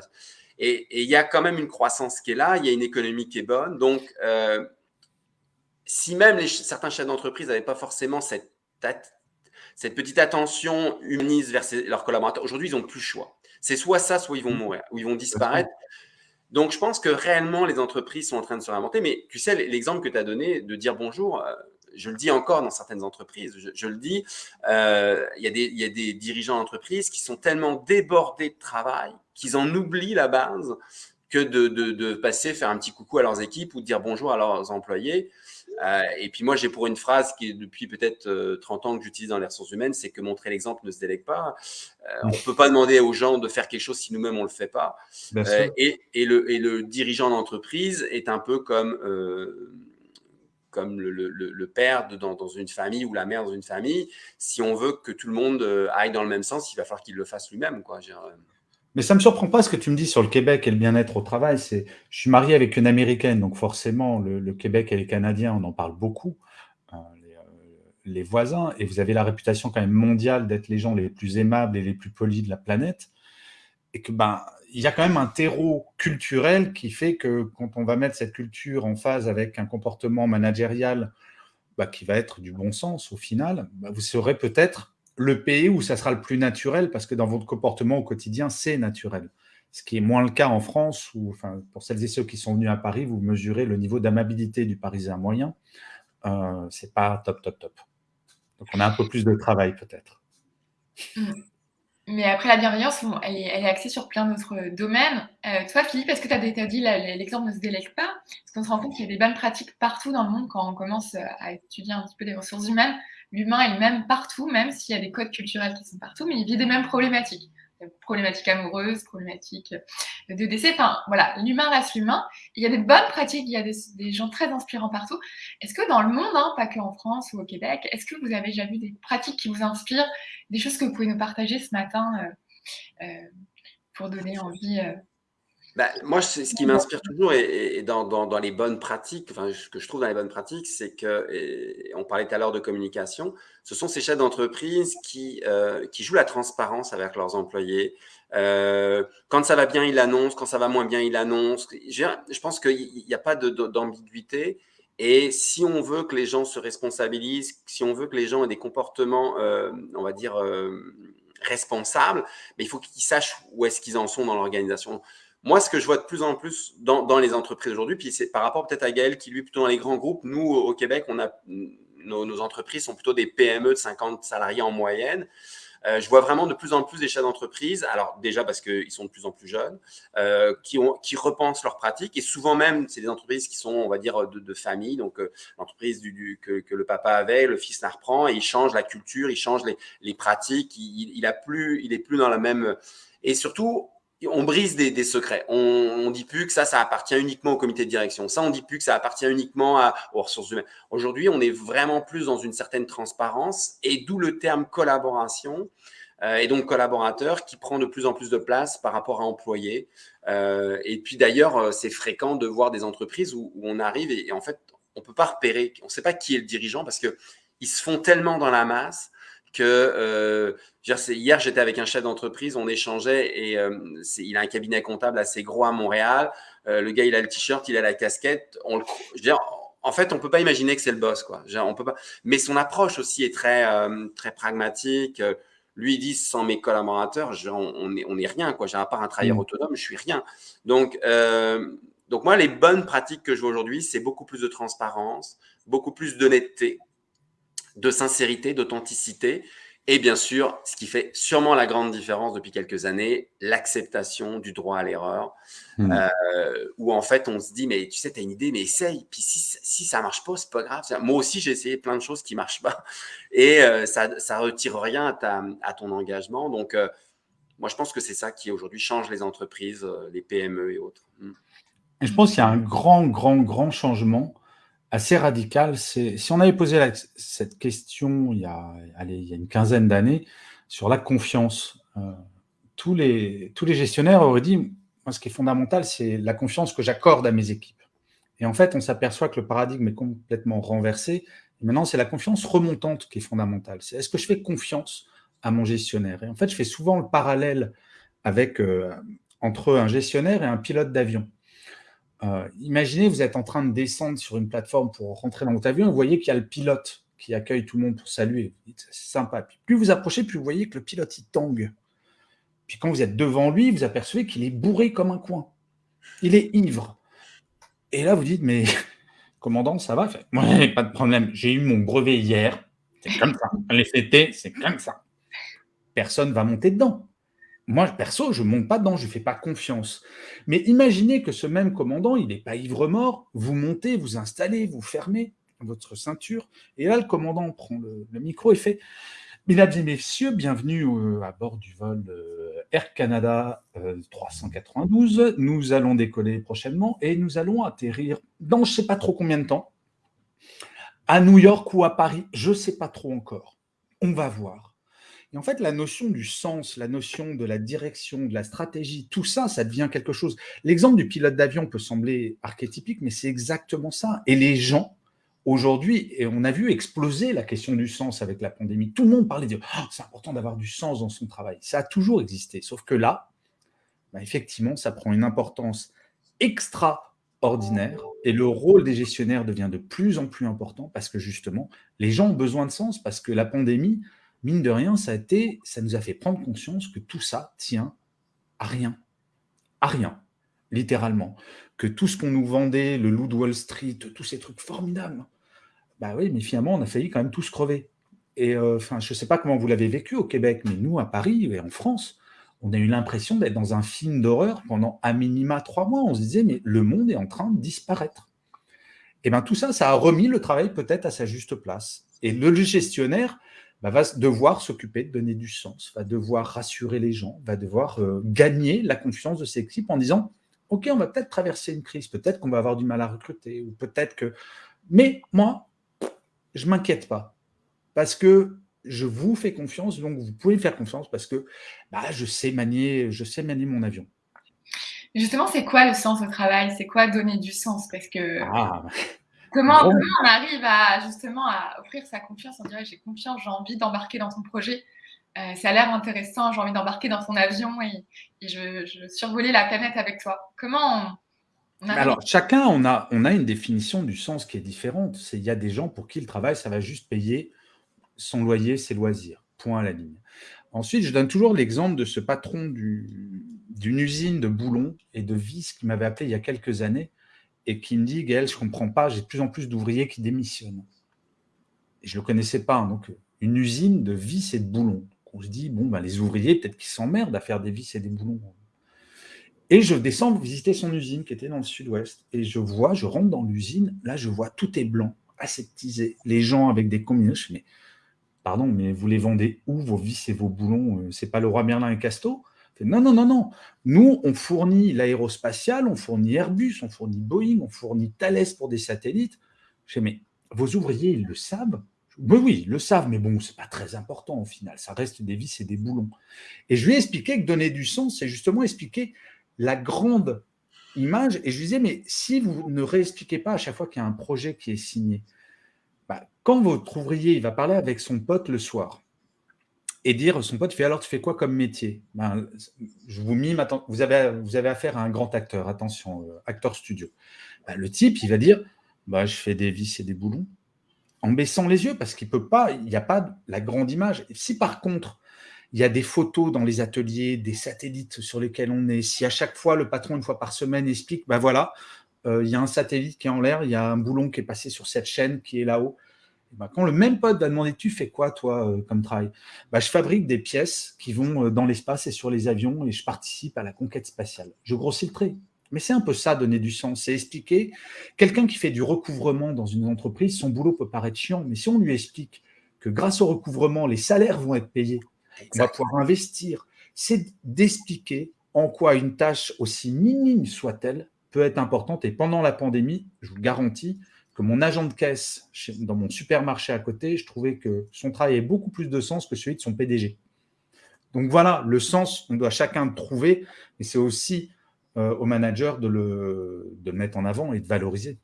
Et, et, il y a quand même une croissance qui est là, il y a une économie qui est bonne. Donc, euh, si même les, certains chefs d'entreprise n'avaient pas forcément cette, cette petite attention humaniste vers ses, leurs collaborateurs, aujourd'hui, ils n'ont plus le choix. C'est soit ça, soit ils vont mourir, ou ils vont disparaître. Donc, je pense que réellement, les entreprises sont en train de se réinventer. Mais tu sais, l'exemple que tu as donné de dire bonjour, euh, je le dis encore dans certaines entreprises, je, je le dis, euh, il, y a des, il y a des dirigeants d'entreprise qui sont tellement débordés de travail qu'ils en oublient la base que de, de, de, passer, faire un petit coucou à leurs équipes ou de dire bonjour à leurs employés. Euh, et puis moi, j'ai pour une phrase qui est depuis peut-être 30 ans que j'utilise dans les ressources humaines, c'est que montrer l'exemple ne se délègue pas. on ne peut pas demander aux gens de faire quelque chose si nous-mêmes on ne le fait pas. Et, et, le, et, le, dirigeant d'entreprise est un peu comme comme le, le, père dans, dans, une famille ou la mère dans une famille, si on veut que tout le monde aille dans le même sens, il va falloir qu'il le fasse lui-même. Quoi. Mais ça ne me surprend pas ce que tu me dis sur le Québec et le bien-être au travail. C'est, je suis marié avec une Américaine, donc forcément, le, Québec et les Canadiens, on en parle beaucoup, euh, euh, les, voisins, et vous avez la réputation quand même mondiale d'être les gens les plus aimables et les plus polis de la planète. Et que ben, il y a quand même un terreau culturel qui fait que quand on va mettre cette culture en phase avec un comportement managérial bah, qui va être du bon sens au final, bah, vous serez peut-être le pays où ça sera le plus naturel, parce que dans votre comportement au quotidien, c'est naturel. Ce qui est moins le cas en France, où, enfin, pour celles et ceux qui sont venus à Paris, vous mesurez le niveau d'amabilité du Parisien moyen. Euh, c'est pas top, top, top. Donc on a un peu plus de travail peut-être. Mmh. Mais après, la bienveillance, elle, est, axée sur plein d'autres domaines. Euh, toi, Philippe, est-ce que tu as, dit l'exemple ne se délègue pas? Parce qu'on se rend compte qu'il y a des bonnes pratiques partout dans le monde quand on commence à étudier un petit peu les ressources humaines l'humain est le même partout, même s'il y a des codes culturels qui sont partout, mais il vit des mêmes problématiques. Problématiques amoureuses, problématiques de décès. Enfin, voilà, l'humain reste l'humain. Il y a des bonnes pratiques, il y a des, gens très inspirants partout. Est-ce que dans le monde, hein, pas que en France ou au Québec, est-ce que vous avez déjà vu des pratiques qui vous inspirent, des choses que vous pouvez nous partager ce matin euh, euh, pour donner envie euh, bah, moi, ce qui m'inspire toujours et, dans, dans, les bonnes pratiques, enfin, ce que je trouve dans les bonnes pratiques, c'est que, on parlait tout à l'heure de communication, ce sont ces chefs d'entreprise qui, euh, qui jouent la transparence avec leurs employés. Euh, quand ça va bien, ils l'annoncent, quand ça va moins bien, ils l'annoncent. Je, je pense qu'il n'y a pas d'ambiguïté. Et si on veut que les gens se responsabilisent, si on veut que les gens aient des comportements, euh, on va dire, responsables, mais il faut qu'ils sachent où est-ce qu'ils en sont dans l'organisation. Moi, ce que je vois de plus en plus dans, les entreprises aujourd'hui, puis c'est par rapport peut-être à Gaël qui lui plutôt dans les grands groupes, nous au Québec, on a nos, entreprises sont plutôt des PME de 50 salariés en moyenne. Euh, je vois vraiment de plus en plus des chefs d'entreprise, alors déjà parce qu'ils sont de plus en plus jeunes, euh, qui, repensent leurs pratiques et souvent même, c'est des entreprises qui sont, on va dire, de, famille, donc euh, l'entreprise que, le papa avait, le fils la reprend et il change la culture, il change les, pratiques, il, il, plus, plus dans la même... Et surtout, on brise des, secrets. On, on dit plus que ça, ça appartient uniquement au comité de direction. Ça, on dit plus que ça appartient uniquement à, aux ressources humaines. Aujourd'hui, on est vraiment plus dans une certaine transparence et d'où le terme collaboration euh, et donc collaborateur qui prend de plus en plus de place par rapport à employé. Euh, et puis d'ailleurs, euh, c'est fréquent de voir des entreprises où, on arrive et, en fait, on peut pas repérer, on ne sait pas qui est le dirigeant parce que ils se font tellement dans la masse que euh, hier j'étais avec un chef d'entreprise, on échangeait et euh, il a un cabinet comptable assez gros à Montréal. Euh, le gars il a le t-shirt, il a la casquette. On le, je veux dire, en fait on peut pas imaginer que c'est le boss quoi. On peut pas. Mais son approche aussi est très euh, très pragmatique. Lui il dit sans mes collaborateurs, on, est on est rien quoi. J'ai à part un travailleur mmh. autonome, je suis rien. Donc donc moi les bonnes pratiques que je vois aujourd'hui, c'est beaucoup plus de transparence, beaucoup plus d'honnêteté de sincérité, d'authenticité. Et bien sûr, ce qui fait sûrement la grande différence depuis quelques années, l'acceptation du droit à l'erreur, hmm. euh, où en fait on se dit, mais tu sais, tu as une idée, mais essaye. Puis si, si ça marche pas, c'est pas grave. Moi aussi, j'ai essayé plein de choses qui marchent pas. <laughs> Et euh, ça, ça retire rien à, ta, à ton engagement. Donc, euh, moi, je pense que c'est ça qui aujourd'hui change les entreprises, les PME et autres. Hmm. Et je pense qu'il y a un grand, grand, grand changement assez radical. Si on avait posé cette question il y, a, allez, il y a une quinzaine d'années sur la confiance, euh, tous, les, tous les gestionnaires auraient dit, moi, ce qui est fondamental, c'est la confiance que j'accorde à mes équipes. Et en fait, on s'aperçoit que le paradigme est complètement renversé. Maintenant, c'est la confiance remontante qui est fondamentale. C'est est-ce que je fais confiance à mon gestionnaire? Et en fait, je fais souvent le parallèle avec, euh, entre un gestionnaire et un pilote d'avion. Euh, imaginez, vous êtes en train de descendre sur une plateforme pour rentrer dans votre avion vous voyez qu'il y a le pilote qui accueille tout le monde pour saluer. C'est sympa. Puis plus vous approchez, plus vous voyez que le pilote, il tangue. Puis quand vous êtes devant lui, vous apercevez qu'il est bourré comme un coin. Il est ivre. Et là, vous dites, mais <laughs> commandant, ça va? Moi, pas de problème. J'ai eu mon brevet hier. C'est comme ça. Les fêtés, c'est comme ça. Personne va monter dedans. Moi, perso, je ne monte pas dedans, je ne fais pas confiance. Mais imaginez que ce même commandant, il n'est pas ivre-mort, vous montez, vous installez, vous fermez. votre ceinture. Et là, le commandant prend le, micro et fait « Mesdames et messieurs, bienvenue euh, à bord du vol euh, Air Canada 392. Nous allons décoller prochainement et nous allons atterrir dans je ne sais pas trop combien de temps, à New York ou à Paris, je ne sais pas trop encore. On va voir. Et en fait, la notion du sens, la notion de la direction, de la stratégie, tout ça, ça devient quelque chose. L'exemple du pilote d'avion peut sembler archétypique, mais c'est exactement ça. Et les gens, aujourd'hui, et on a vu exploser la question du sens avec la pandémie, tout le monde parlait de oh, c'est important d'avoir du sens dans son travail. Ça a toujours existé, sauf que là, bah, effectivement, ça prend une importance extraordinaire et le rôle des gestionnaires devient de plus en plus important parce que justement, les gens ont besoin de sens parce que la pandémie, mine de rien, ça, a été, ça nous a fait prendre conscience que tout ça tient à rien. À rien, littéralement. Que tout ce qu'on nous vendait, le loup de Wall Street, tous ces trucs formidables, bah oui, mais finalement, on a failli quand même tous crever. Et euh, enfin, je ne sais pas comment vous l'avez vécu au Québec, mais nous, à Paris et en France, on a eu l'impression d'être dans un film d'horreur pendant à minima trois mois. On se disait, mais le monde est en train de disparaître. Et bien tout ça, ça a remis le travail peut-être à sa juste place. Et le gestionnaire, bah, va devoir s'occuper de donner du sens, va devoir rassurer les gens, va devoir euh, gagner la confiance de ses équipes en disant « Ok, on va peut-être traverser une crise, peut-être qu'on va avoir du mal à recruter, ou peut-être que… Mais moi, je ne m'inquiète pas, parce que je vous fais confiance, donc vous pouvez me faire confiance, parce que bah, je, sais manier, je sais manier mon avion. » Justement, c'est quoi le sens au travail? C'est quoi donner du sens? Parce que ah. Comment, on arrive à justement à offrir sa confiance On dirait j'ai confiance, j'ai envie d'embarquer dans ton projet. Euh, ça a l'air intéressant, j'ai envie d'embarquer dans ton avion et, je, je, veux survoler la planète avec toi. Comment on, Alors, chacun, on a, on a une définition du sens qui est différente. Il y a des gens pour qui le travail, ça va juste payer son loyer, ses loisirs. Point à la ligne. Ensuite, je donne toujours l'exemple de ce patron d'une usine de boulons et de vis qui m'avait appelé il y a quelques années et qui me dit, Gaël, je ne comprends pas, j'ai de plus en plus d'ouvriers qui démissionnent. Et je ne le connaissais pas, hein, donc une usine de vis et de boulons. on se dit, bon, ben, les ouvriers, peut-être qu'ils s'emmerdent à faire des vis et des boulons. Et je descends visiter son usine qui était dans le sud-ouest. Et je vois, je rentre dans l'usine, là je vois tout est blanc, aseptisé. Les gens avec des combinaisons, mais pardon, mais vous les vendez où vos vis et vos boulons? Euh, C'est pas le roi Merlin et Casto non, non, non, non. Nous, on fournit l'aérospatial, on fournit Airbus, on fournit Boeing, on fournit Thales pour des satellites. Je dis, mais vos ouvriers, ils le savent? Oui, oui, ils le savent, mais bon, c'est pas très important au final. Ça reste des vis et des boulons. Et je lui ai expliqué que donner du sens, c'est justement expliquer la grande image. Et je lui disais, mais si vous ne réexpliquez pas à chaque fois qu'il y a un projet qui est signé, bah, quand votre ouvrier va parler avec son pote le soir, et dire, son pote fait alors tu fais quoi comme métier? Ben, Je vous mime, vous avez, vous avez affaire à un grand acteur, attention, euh, acteur studio. Ben, le type, il va dire, bah, je fais des vis et des boulons, en baissant les yeux, parce qu'il peut pas, il n'y a pas la grande image. Si par contre, il y a des photos dans les ateliers, des satellites sur lesquels on est, si à chaque fois le patron, une fois par semaine, explique, ben voilà, euh, il y a un satellite qui est en l'air, il y a un boulon qui est passé sur cette chaîne qui est là-haut, bah, quand le même pote va demander « tu fais quoi toi euh, comme travail? Bah, Je fabrique des pièces qui vont euh, dans l'espace et sur les avions et je participe à la conquête spatiale. Je grossis le trait. Mais c'est un peu ça, donner du sens. C'est expliquer, quelqu'un qui fait du recouvrement dans une entreprise, son boulot peut paraître chiant, mais si on lui explique que grâce au recouvrement, les salaires vont être payés, on va pouvoir investir, c'est d'expliquer en quoi une tâche, aussi minime soit-elle, peut être importante. Et pendant la pandémie, je vous garantis, mon agent de caisse dans mon supermarché à côté, je trouvais que son travail avait beaucoup plus de sens que celui de son PDG. Donc voilà, le sens, on doit chacun trouver, mais c'est aussi euh, au manager de le, mettre en avant et de valoriser.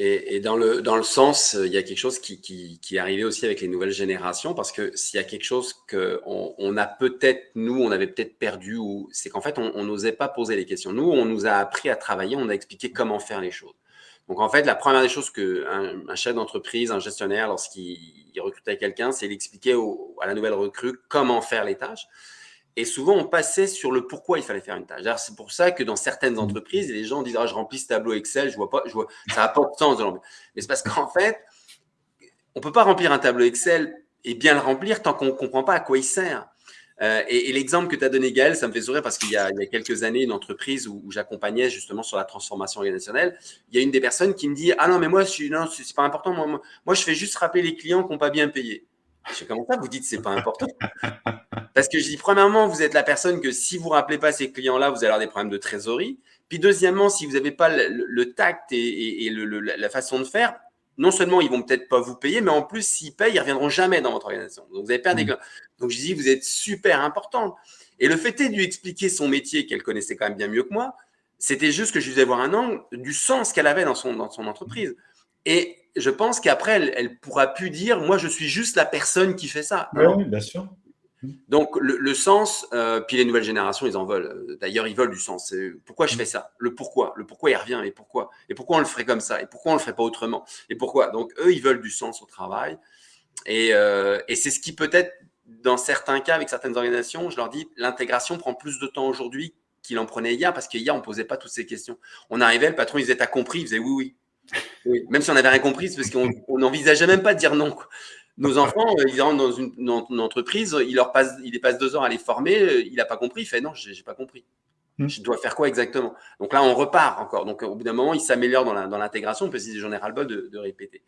Et, dans, le, sens, il y a quelque chose qui, qui, est arrivé aussi avec les nouvelles générations, parce que s'il y a quelque chose qu'on on a peut-être, nous, on avait peut-être perdu, c'est qu'en fait, on n'osait pas poser les questions. Nous, on nous a appris à travailler, on a expliqué comment faire les choses. Donc, en fait, la première des choses qu'un un chef d'entreprise, un gestionnaire, lorsqu'il recrutait quelqu'un, c'est d'expliquer à la nouvelle recrue comment faire les tâches. Et souvent, on passait sur le pourquoi il fallait faire une tâche. C'est pour ça que dans certaines mmh. entreprises, les gens disent ah, Je remplis ce tableau Excel, je vois pas, je vois, ça n'a pas de sens de Mais c'est parce qu'en fait, on ne peut pas remplir un tableau Excel et bien le remplir tant qu'on ne comprend pas à quoi il sert. Euh, et, l'exemple que tu as donné, Gaël, ça me fait sourire parce qu'il y, a quelques années, une entreprise où, j'accompagnais justement sur la transformation organisationnelle, il y a une des personnes qui me dit Ah non, mais moi, c'est pas important. Moi, moi, je fais juste rappeler les clients qui n'ont pas bien payé. Je sais comment ça, vous dites c'est pas important? <laughs> Parce que je dis, premièrement, vous êtes la personne que si vous ne rappelez pas ces clients-là, vous allez avoir des problèmes de trésorerie. Puis deuxièmement, si vous n'avez pas le, tact et, la façon de faire, non seulement ils vont peut-être pas vous payer, mais en plus, s'ils payent, ils reviendront jamais dans votre organisation. Donc, vous avez perdu des mmh. Donc, je dis, vous êtes super important. Et le fait est de lui expliquer son métier qu'elle connaissait quand même bien mieux que moi, c'était juste que je lui voir un angle du sens qu'elle avait dans son, dans son entreprise. Et je pense qu'après, elle, ne pourra plus dire, moi, je suis juste la personne qui fait ça. Oui, bien sûr. Donc, le, sens, euh, puis les nouvelles générations, ils en veulent. D'ailleurs, ils veulent du sens. Pourquoi je fais ça? Le pourquoi? Le pourquoi, il revient. Et pourquoi? Et pourquoi on le ferait comme ça? Et pourquoi on le ferait pas autrement? Et pourquoi? Donc, eux, ils veulent du sens au travail. Et, euh, et c'est ce qui peut-être, dans certains cas, avec certaines organisations, je leur dis, l'intégration prend plus de temps aujourd'hui qu'il en prenait hier, parce qu'hier, on ne posait pas toutes ces questions. On arrivait, le patron, il disait, t'as compris? Il faisait oui, oui. oui. Même si on n'avait rien compris, c'est parce qu'on n'envisageait même pas de dire non. Nos enfants, euh, ils rentrent dans une, entreprise, il leur passe, il les passe deux heures à les former, euh, il n'a pas compris, il fait non, j'ai pas compris. Hmm. Je dois faire quoi exactement? Donc là, on repart encore. Donc au bout d'un moment, il s'améliore dans l'intégration, parce que j'en ai ras-le-bol de, de, répéter.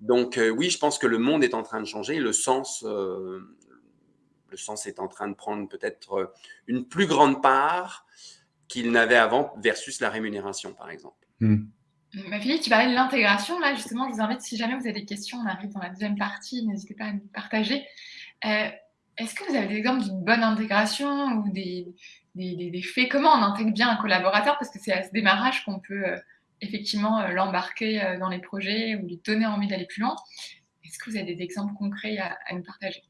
Donc euh, oui, je pense que le monde est en train de changer, le sens, le sens est en train de prendre peut-être une plus grande part qu'il n'avait avant versus la rémunération, par exemple. Hmm. Ma fille, tu parlais de l'intégration. Là, justement, je vous invite, si jamais vous avez des questions, on arrive dans la deuxième partie, n'hésitez pas à nous partager. Euh, est-ce que vous avez des exemples d'une bonne intégration ou des, des, faits? Comment on intègre bien un collaborateur? Parce que c'est à ce démarrage qu'on peut euh, effectivement euh, l'embarquer dans les projets ou lui donner envie d'aller plus loin. Est-ce que vous avez des exemples concrets à nous partager?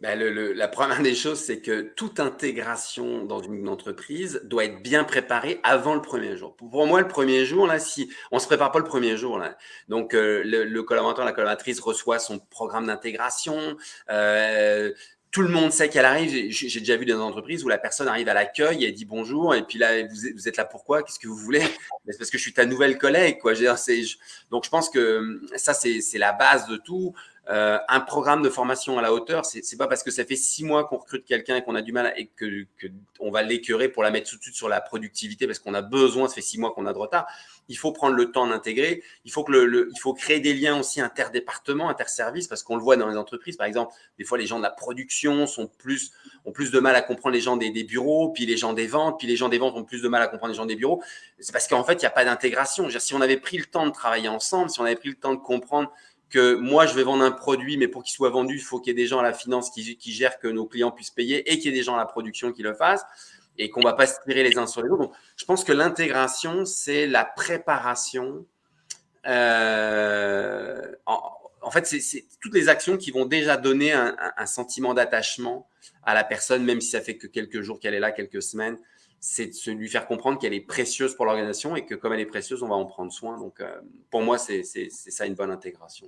Ben, la première des choses, c'est que toute intégration dans une entreprise doit être bien préparée avant le premier jour. Pour moi, le premier jour, là, si on se prépare pas le premier jour, là, donc euh, le, collaborateur, la collaboratrice reçoit son programme d'intégration. Euh, tout le monde sait qu'elle arrive. J'ai déjà vu des entreprises où la personne arrive à l'accueil, elle dit bonjour, et puis là, vous, êtes là pourquoi? Qu'est-ce que vous voulez? <laughs> C'est parce que je suis ta nouvelle collègue, quoi. Donc, je pense que ça, c'est la base de tout. Euh, un programme de formation à la hauteur, c'est pas parce que ça fait six mois qu'on recrute quelqu'un et qu'on a du mal et que, va l'écœurer pour la mettre tout de suite sur la productivité parce qu'on a besoin, ça fait six mois qu'on a de retard. Il faut prendre le temps d'intégrer. Il faut créer des liens aussi interdépartements, interservices, parce qu'on le voit dans les entreprises. Par exemple, des fois les gens de la production ont plus de mal à comprendre les gens des bureaux, puis les gens des ventes, puis les gens des ventes ont plus de mal à comprendre les gens des bureaux. C'est parce qu'en fait il n'y a pas d'intégration. Si on avait pris le temps de travailler ensemble, si on avait pris le temps de comprendre que moi, je vais vendre un produit, mais pour qu'il soit vendu, il faut qu'il y ait des gens à la finance qui, gèrent que nos clients puissent payer et qu'il y ait des gens à la production qui le fassent et qu'on ne va pas se tirer les uns sur les autres. Donc, je pense que l'intégration, c'est la préparation. Euh, en, fait, c'est toutes les actions qui vont déjà donner un, un sentiment d'attachement à la personne, même si ça fait que quelques jours qu'elle est là, quelques semaines c'est de lui faire comprendre qu'elle est précieuse pour l'organisation et que comme elle est précieuse, on va en prendre soin. Donc, euh, pour moi, c'est ça une bonne intégration.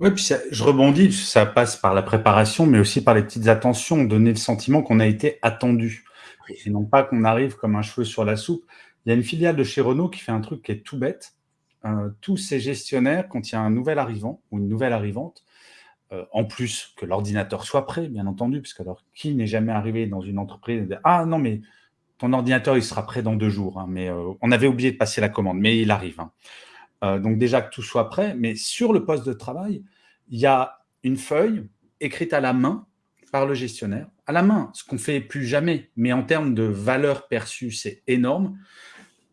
Oui, puis je rebondis, ça passe par la préparation, mais aussi par les petites attentions, donner le sentiment qu'on a été attendu. Et non pas qu'on arrive comme un cheveu sur la soupe. Il y a une filiale de chez Renault qui fait un truc qui est tout bête. Euh, tous ces gestionnaires, quand il y a un nouvel arrivant ou une nouvelle arrivante, euh, en plus que l'ordinateur soit prêt, bien entendu, parce que alors qui n'est jamais arrivé dans une entreprise et Ah non, mais ton ordinateur, il sera prêt dans deux jours, hein, mais euh, on avait oublié de passer la commande, mais il arrive. Hein. Euh, donc déjà que tout soit prêt, mais sur le poste de travail, il y a une feuille écrite à la main par le gestionnaire, à la main, ce qu'on fait plus jamais, mais en termes de valeur perçue, c'est énorme.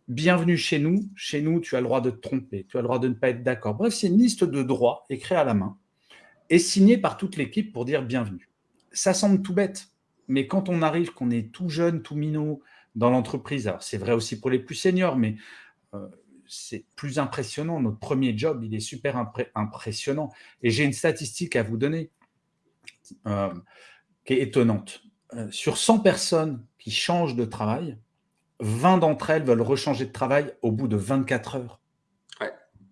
Bienvenue chez nous. Chez nous, tu as le droit de te tromper, tu as le droit de ne pas être d'accord. Bref, c'est une liste de droits écrits à la main et signée par toute l'équipe pour dire bienvenue. Ça semble tout bête, mais quand on arrive, qu'on est tout jeune, tout minot dans l'entreprise, alors c'est vrai aussi pour les plus seniors, mais euh, c'est plus impressionnant. Notre premier job, il est super impressionnant. Et j'ai une statistique à vous donner euh, qui est étonnante. Euh, sur 100 personnes qui changent de travail, 20 d'entre elles veulent rechanger de travail au bout de 24 heures.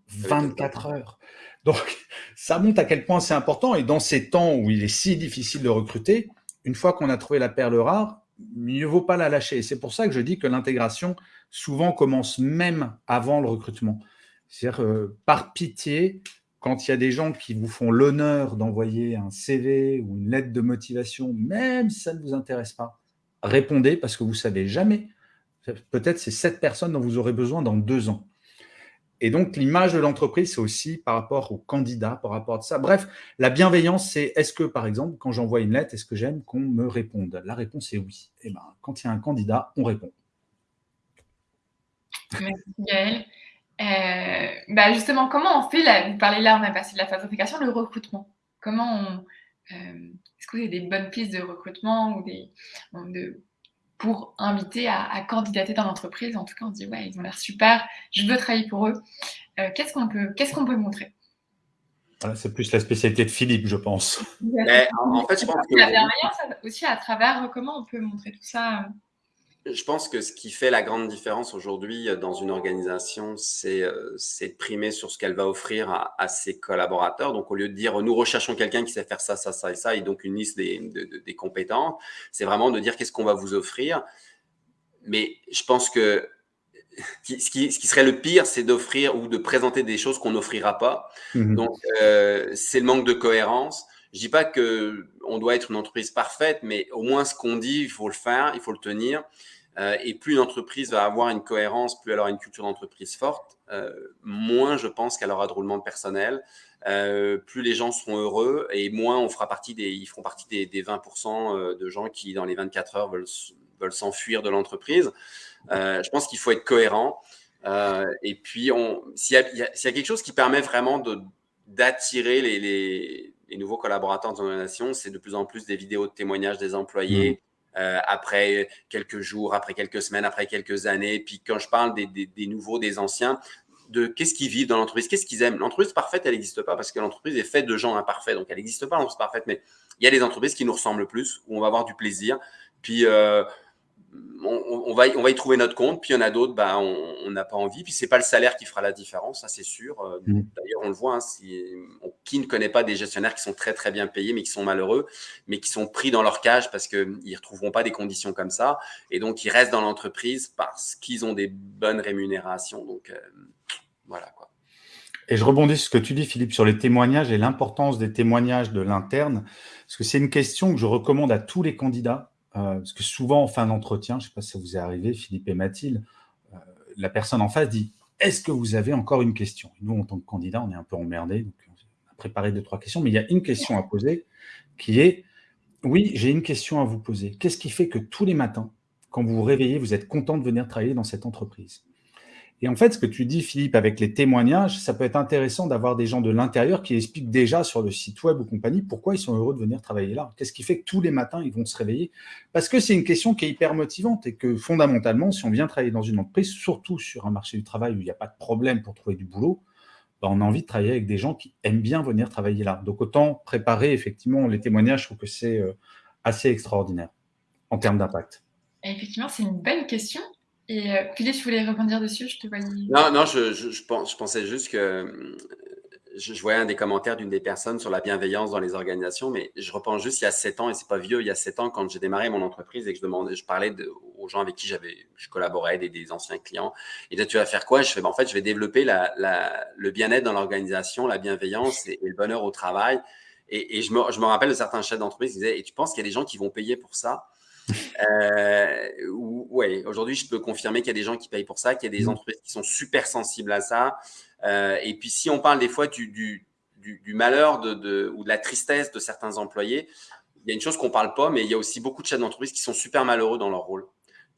24 heures. Donc, ça montre à quel point c'est important. Et dans ces temps où il est si difficile de recruter, une fois qu'on a trouvé la perle rare, mieux vaut pas la lâcher. C'est pour ça que je dis que l'intégration, souvent, commence même avant le recrutement. C'est-à-dire, euh, par pitié, quand il y a des gens qui vous font l'honneur d'envoyer un CV ou une lettre de motivation, même si ça ne vous intéresse pas, répondez parce que vous ne savez jamais. Peut-être c'est cette personne dont vous aurez besoin dans deux ans. Et donc, l'image de l'entreprise, c'est aussi par rapport aux candidats, par rapport à ça. Bref, la bienveillance, c'est est-ce que, par exemple, quand j'envoie une lettre, est-ce que j'aime qu'on me réponde? La réponse est oui. Et eh ben, quand il y a un candidat, on répond. Merci Gaël. Euh, bah justement, comment on fait, vous parlez là, on a passé de la phase d'intégration, le recrutement. Comment on... Euh, est-ce que vous avez des bonnes pistes de recrutement ou des, de, pour inviter à, candidater dans l'entreprise. En tout cas, on dit ouais, ils ont l'air super, je veux travailler pour eux. Euh, qu'est-ce qu'on peut, qu'est-ce qu'on peut montrer? C'est plus la spécialité de Philippe, je pense. en fait, je pense que... La aussi à travers comment on peut montrer tout ça je pense que ce qui fait la grande différence aujourd'hui euh, dans une organisation, c'est euh, de primer sur ce qu'elle va offrir à, ses collaborateurs. Donc, au lieu de dire nous recherchons quelqu'un qui sait faire ça, ça, ça et ça, et donc une liste des, des compétences, c'est vraiment de dire qu'est-ce qu'on va vous offrir. Mais je pense que <laughs> ce qui, ce qui serait le pire, c'est d'offrir ou de présenter des choses qu'on n'offrira pas. Mmh donc, euh, c'est le manque de cohérence. Je dis pas que on doit être une entreprise parfaite, mais au moins ce qu'on dit, il faut le faire, il faut le tenir. Euh, et plus une entreprise va avoir une cohérence, plus elle aura une culture d'entreprise forte, euh, moins je pense qu'elle aura de roulement de personnel, euh, plus les gens seront heureux et moins on fera partie des, ils feront partie des, 20% de gens qui, dans les 24 heures, veulent, veulent s'enfuir de l'entreprise. je pense qu'il faut être cohérent. et puis, s'il y, a quelque chose qui permet vraiment d'attirer les, les, nouveaux collaborateurs dans l'organisation, c'est de plus en plus des vidéos de témoignages des employés. Euh, après quelques jours, après quelques semaines, après quelques années. Puis quand je parle des, nouveaux, des anciens, de qu'est-ce qu'ils vivent dans l'entreprise, qu'est-ce qu'ils aiment. L'entreprise parfaite, elle n'existe pas parce que l'entreprise est faite de gens imparfaits. Donc, elle n'existe pas l'entreprise parfaite, mais il y a des entreprises qui nous ressemblent plus, où on va avoir du plaisir. Puis, euh, on, va, on va y trouver notre compte. Puis il y en a d'autres, bah, on n'a pas envie. Puis c'est pas le salaire qui fera la différence, ça c'est sûr. Euh, mmh. D'ailleurs, on le voit. Hein, si, qui ne connaît pas des gestionnaires qui sont très très bien payés, mais qui sont malheureux, mais qui sont pris dans leur cage parce qu'ils ne retrouveront pas des conditions comme ça. Et donc, ils restent dans l'entreprise parce qu'ils ont des bonnes rémunérations. Donc, euh, voilà quoi. Et je rebondis sur ce que tu dis, Philippe, sur les témoignages et l'importance des témoignages de l'interne. Parce que c'est une question que je recommande à tous les candidats parce que souvent, en fin d'entretien, je ne sais pas si ça vous est arrivé, Philippe et Mathilde, euh, la personne en face dit « Est-ce que vous avez encore une question ?» Nous, en tant que candidat, on est un peu emmerdés, donc on a préparé deux, trois questions, mais il y a une question à poser qui est « Oui, j'ai une question à vous poser. Qu'est-ce qui fait que tous les matins, quand vous vous réveillez, vous êtes content de venir travailler dans cette entreprise ?» Et en fait, ce que tu dis, Philippe, avec les témoignages, ça peut être intéressant d'avoir des gens de l'intérieur qui expliquent déjà sur le site web ou compagnie pourquoi ils sont heureux de venir travailler là. Qu'est-ce qui fait que tous les matins, ils vont se réveiller? Parce que c'est une question qui est hyper motivante et que fondamentalement, si on vient travailler dans une entreprise, surtout sur un marché du travail où il n'y a pas de problème pour trouver du boulot, bah, on a envie de travailler avec des gens qui aiment bien venir travailler là. Donc autant préparer effectivement les témoignages, je trouve que c'est euh, assez extraordinaire en termes d'impact. Effectivement, c'est une belle question. Et euh, Philippe, je voulais rebondir dessus, je te voyais. Non, non, je, je, pensais juste que euh, je, voyais un des commentaires d'une des personnes sur la bienveillance dans les organisations, mais je repense juste il y a sept ans, et c'est pas vieux, il y a sept ans, quand j'ai démarré mon entreprise et que je demandais, je parlais aux gens avec qui j'avais, je collaborais, des, des, anciens clients. Et là, tu vas faire quoi? Je fais, ben, en fait, je vais développer la, le bien-être dans l'organisation, la bienveillance et, le bonheur au travail. Et, et me, je me rappelle de certains chefs d'entreprise qui disaient, et tu penses qu'il y a des gens qui vont payer pour ça? Euh, oui, aujourd'hui, je peux confirmer qu'il y a des gens qui payent pour ça, qu'il y a des mmh. entreprises qui sont super sensibles à ça. Euh, et puis, si on parle des fois du, du, du, malheur de, de, ou de la tristesse de certains employés, il y a une chose qu'on ne parle pas, mais il y a aussi beaucoup de chefs d'entreprise qui sont super malheureux dans leur rôle.